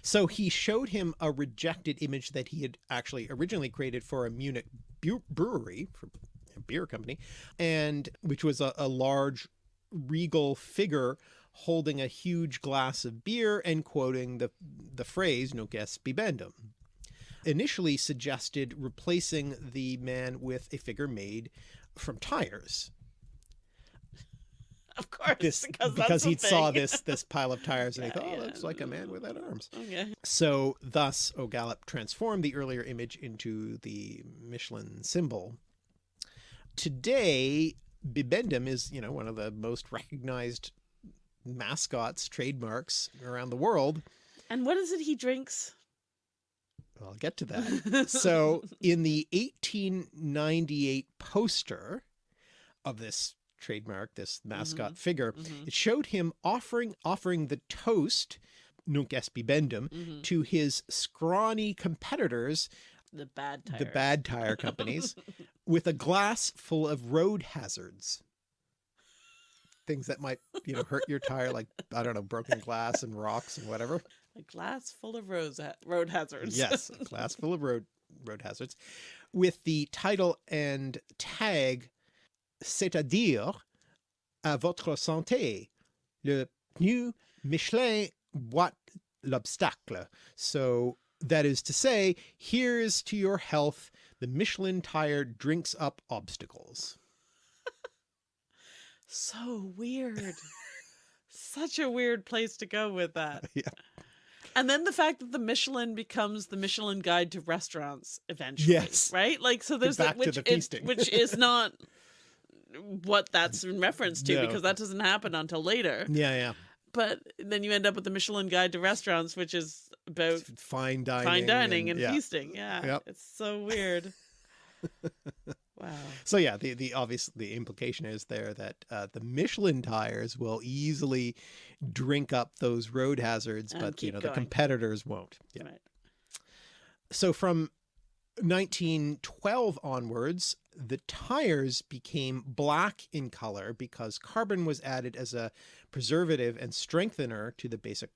So he showed him a rejected image that he had actually originally created for a Munich brewery, for a beer company, and which was a, a large regal figure holding a huge glass of beer and quoting the, the phrase, nunc est bibendum. Initially suggested replacing the man with a figure made from tires. Of course. This because, because he saw this this pile of tires and he thought, oh, yeah. looks like a man without arms. Okay. So thus O'Galop transformed the earlier image into the Michelin symbol. Today, Bibendum is, you know, one of the most recognized mascots, trademarks around the world. And what is it he drinks? I'll get to that. So in the 1898 poster of this trademark, this mascot figure, Mhm, it showed him offering offering the toast, nunc est bibendum, mhm. to his scrawny competitors, The bad tires. the bad tire companies, with a glass full of road hazards. Things that might, you know, hurt your tire, like, I don't know, broken glass and rocks and whatever. A glass full of rose ha- road hazards. Yes, a glass full of road road hazards. With the title and tag, c'est-à-dire, à votre santé, le pneu Michelin boite l'obstacle. So that is to say, here's to your health, the Michelin tire drinks up obstacles. So weird. Such a weird place to go with that. Yeah. And then the fact that the Michelin becomes the Michelin guide to restaurants eventually. Yes. Right? Like so there's that which the feasting. which is not what that's in reference to No. because that doesn't happen until later. Yeah, yeah. But then you end up with the Michelin guide to restaurants, which is about Fine dining. fine dining and, yeah. feasting. Yeah. Yep. It's so weird. wow. So yeah, the the obvious the implication is there that uh, the Michelin tires will easily drink up those road hazards, And but you know going. the competitors won't. Yeah. Right. So from 1912 onwards, the tires became black in color because carbon was added as a preservative and strengthener to the basic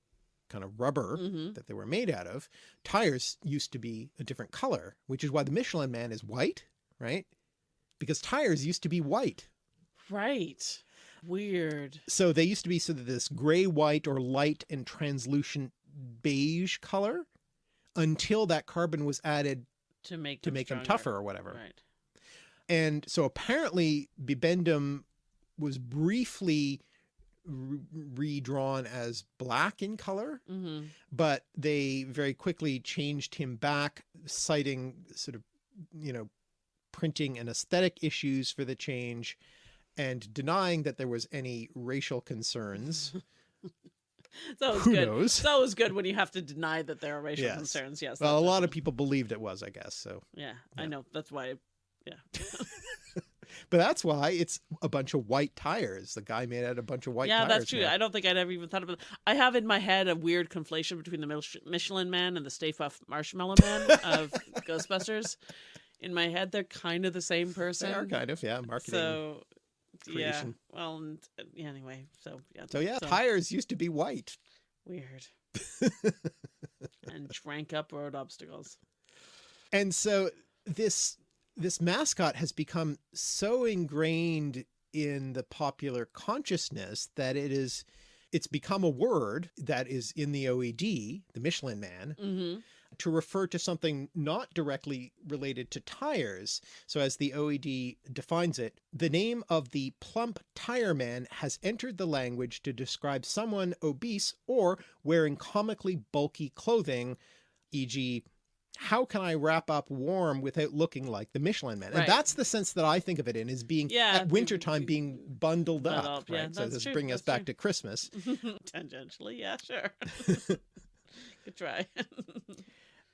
kind of rubber hmm that they were made out of. Tires used to be a different color, which is why the Michelin man is white, right? Because tires used to be white. Right. Weird. So they used to be sort of this gray white or light and translucent beige color until that carbon was added To make to them make them tougher or whatever. Right. And so apparently bibendum was briefly re- redrawn as black in color, Mm-hmm. but they very quickly changed him back, citing sort of, you know, printing and aesthetic issues for the change and denying that there was any racial concerns. It's always Who good. knows? It's always good when you have to deny that there are racial Yes. concerns. Yes. Well, a lot of people believed it was, I guess. So, Yeah, I know. That's why. Yeah. but that's why it's a bunch of white tires. The guy made out a bunch of white yeah, tires. that's true. now. I don't think I'd ever even thought about. It. I have in my head a weird conflation between the Michelin Man and the Stay Puft Marshmallow Man of Ghostbusters. In my head, they're kind of the same person. They are kind of, yeah, marketing. So, yeah. Well, and, uh, yeah, anyway. So yeah. So yeah, tires used to be white. weird. and drank up road obstacles. And so this this mascot has become so ingrained in the popular consciousness that it is it's become a word that is in the OED, the Michelin man, Mm-hmm. to refer to something not directly related to tires. So as the OED defines it, the name of the plump tire man has entered the language to describe someone obese or wearing comically bulky clothing, e.g. how can I wrap up warm without looking like the Michelin man? Right. And that's the sense that I think of it in is being Yeah, at wintertime be- being bundled bundled up, up, yeah, so this is true, bringing us that's back true. to Christmas. Tangentially, yeah, sure. Good try.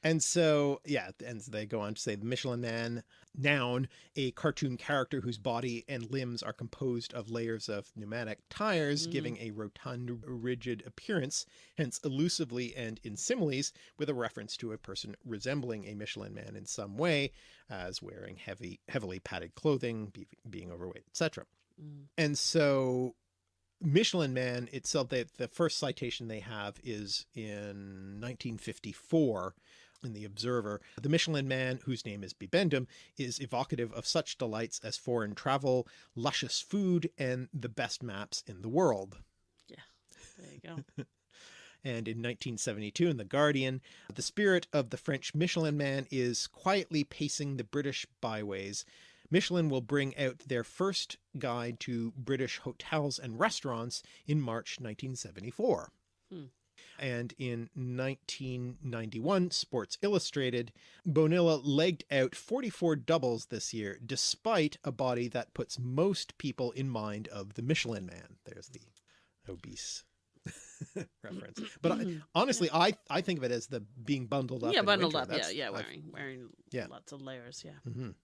And so, yeah, and they go on to say the Michelin Man, noun, a cartoon character whose body and limbs are composed of layers of pneumatic tires, Mhm. giving a rotund, rigid appearance, hence elusively and in similes, with a reference to a person resembling a Michelin Man in some way, as wearing heavy, heavily padded clothing, be, being overweight, etc. Mm. And so Michelin Man itself, they, the first citation they have is in 1954 in the Observer. The Michelin Man, whose name is Bibendum, is evocative of such delights as foreign travel, luscious food, and the best maps in the world. Yeah, there you go. And in 1972 in The Guardian, the spirit of the French Michelin Man is quietly pacing the British byways. Michelin will bring out their first guide to British hotels and restaurants in March 1974. Hmm. And in 1991, Sports Illustrated, Bonilla legged out 44 doubles this year, despite a body that puts most people in mind of the Michelin Man. There's the obese reference. Mm-hmm. But I, mm-hmm. honestly, I I think of it as the being bundled up. yeah, bundled up. Yeah, That's- yeah, I've- wearing wearing Yeah. lots of layers. Yeah. Mhm.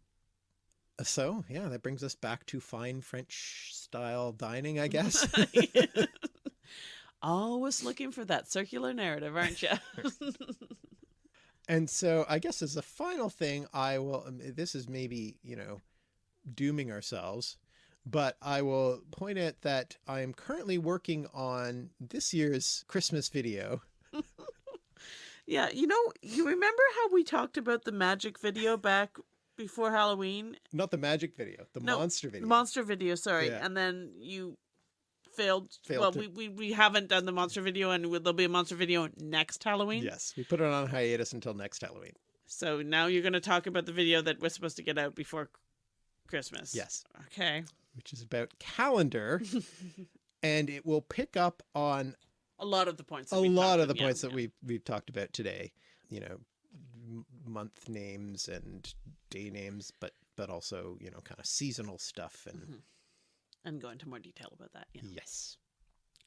So yeah, that brings us back to fine French style dining, I guess. Always looking for that circular narrative, aren't you? and so I guess as a final thing, I will. um, This is maybe you know dooming ourselves, but I will point out that I am currently working on this year's Christmas video. yeah, you know, you remember how we talked about the magic video back before Halloween? Not the magic video, the No, monster video. Monster video, sorry. Yeah. And then you failed. Failed well, to- we, we, we haven't done the monster video, and there'll be a monster video next Halloween. Yes, we put it on hiatus until next Halloween. So now you're going to talk about the video that we're supposed to get out before Christmas. Yes, Okay. which is about calendar, and it will pick up on A lot of the points. That a lot of the about, yeah, points that we've we've talked about today you know m- month names and day names but but also you know kind of seasonal stuff and Mhm. And go into more detail about that. Yeah. yes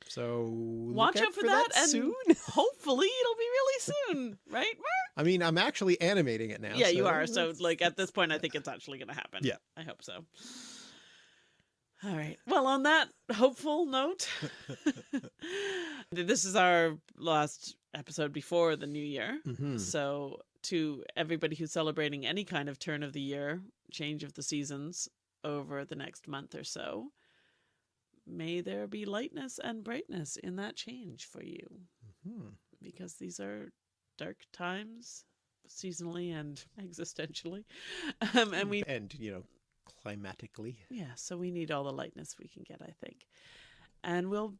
so look Watch out for, that, and soon hopefully it'll be really soon, right? Mark? i mean i'm actually animating it now yeah, you are. So, like at this point, I think it's actually going to happen. Yeah. I hope so. All right. Well, on that hopeful note, this is our last episode before the new year. Mhm. So, to everybody who's celebrating any kind of turn of the year, change of the seasons over the next month or so, may there be lightness and brightness in that change for you Mhm. because these are dark times seasonally and existentially. Um, and we, and you know climatically yeah, so we need all the lightness we can get, I think. And we'll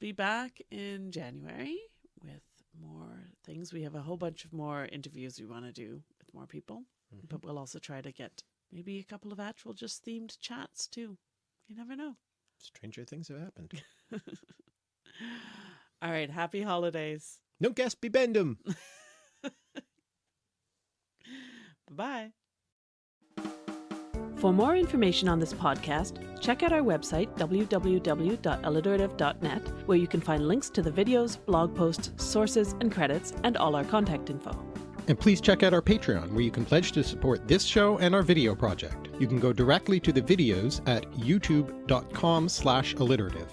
be back in January with more things. We have a whole bunch of more interviews we want to do with more people, Mhm. but we'll also try to get maybe a couple of actual just themed chats too. You never know. Stranger things have happened. All right. Happy holidays. Nunc est bibendum. Bye. For more information on this podcast, check out our website, www.alliterative.net, where you can find links to the videos, blog posts, sources, and credits, and all our contact info. And please check out our Patreon, where you can pledge to support this show and our video project. You can go directly to the videos at youtube.com slash alliterative.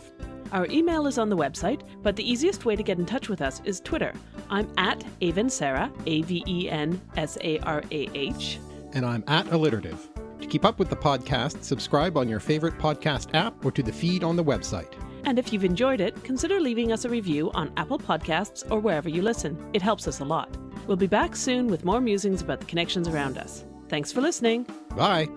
Our email is on the website, but the easiest way to get in touch with us is Twitter. I'm at Aven Sarah, A V E N S A R A H. And I'm at alliterative. To keep up with the podcast, subscribe on your favorite podcast app or to the feed on the website. And if you've enjoyed it, consider leaving us a review on Apple Podcasts or wherever you listen. It helps us a lot. We'll be back soon with more musings about the connections around us. Thanks for listening. Bye!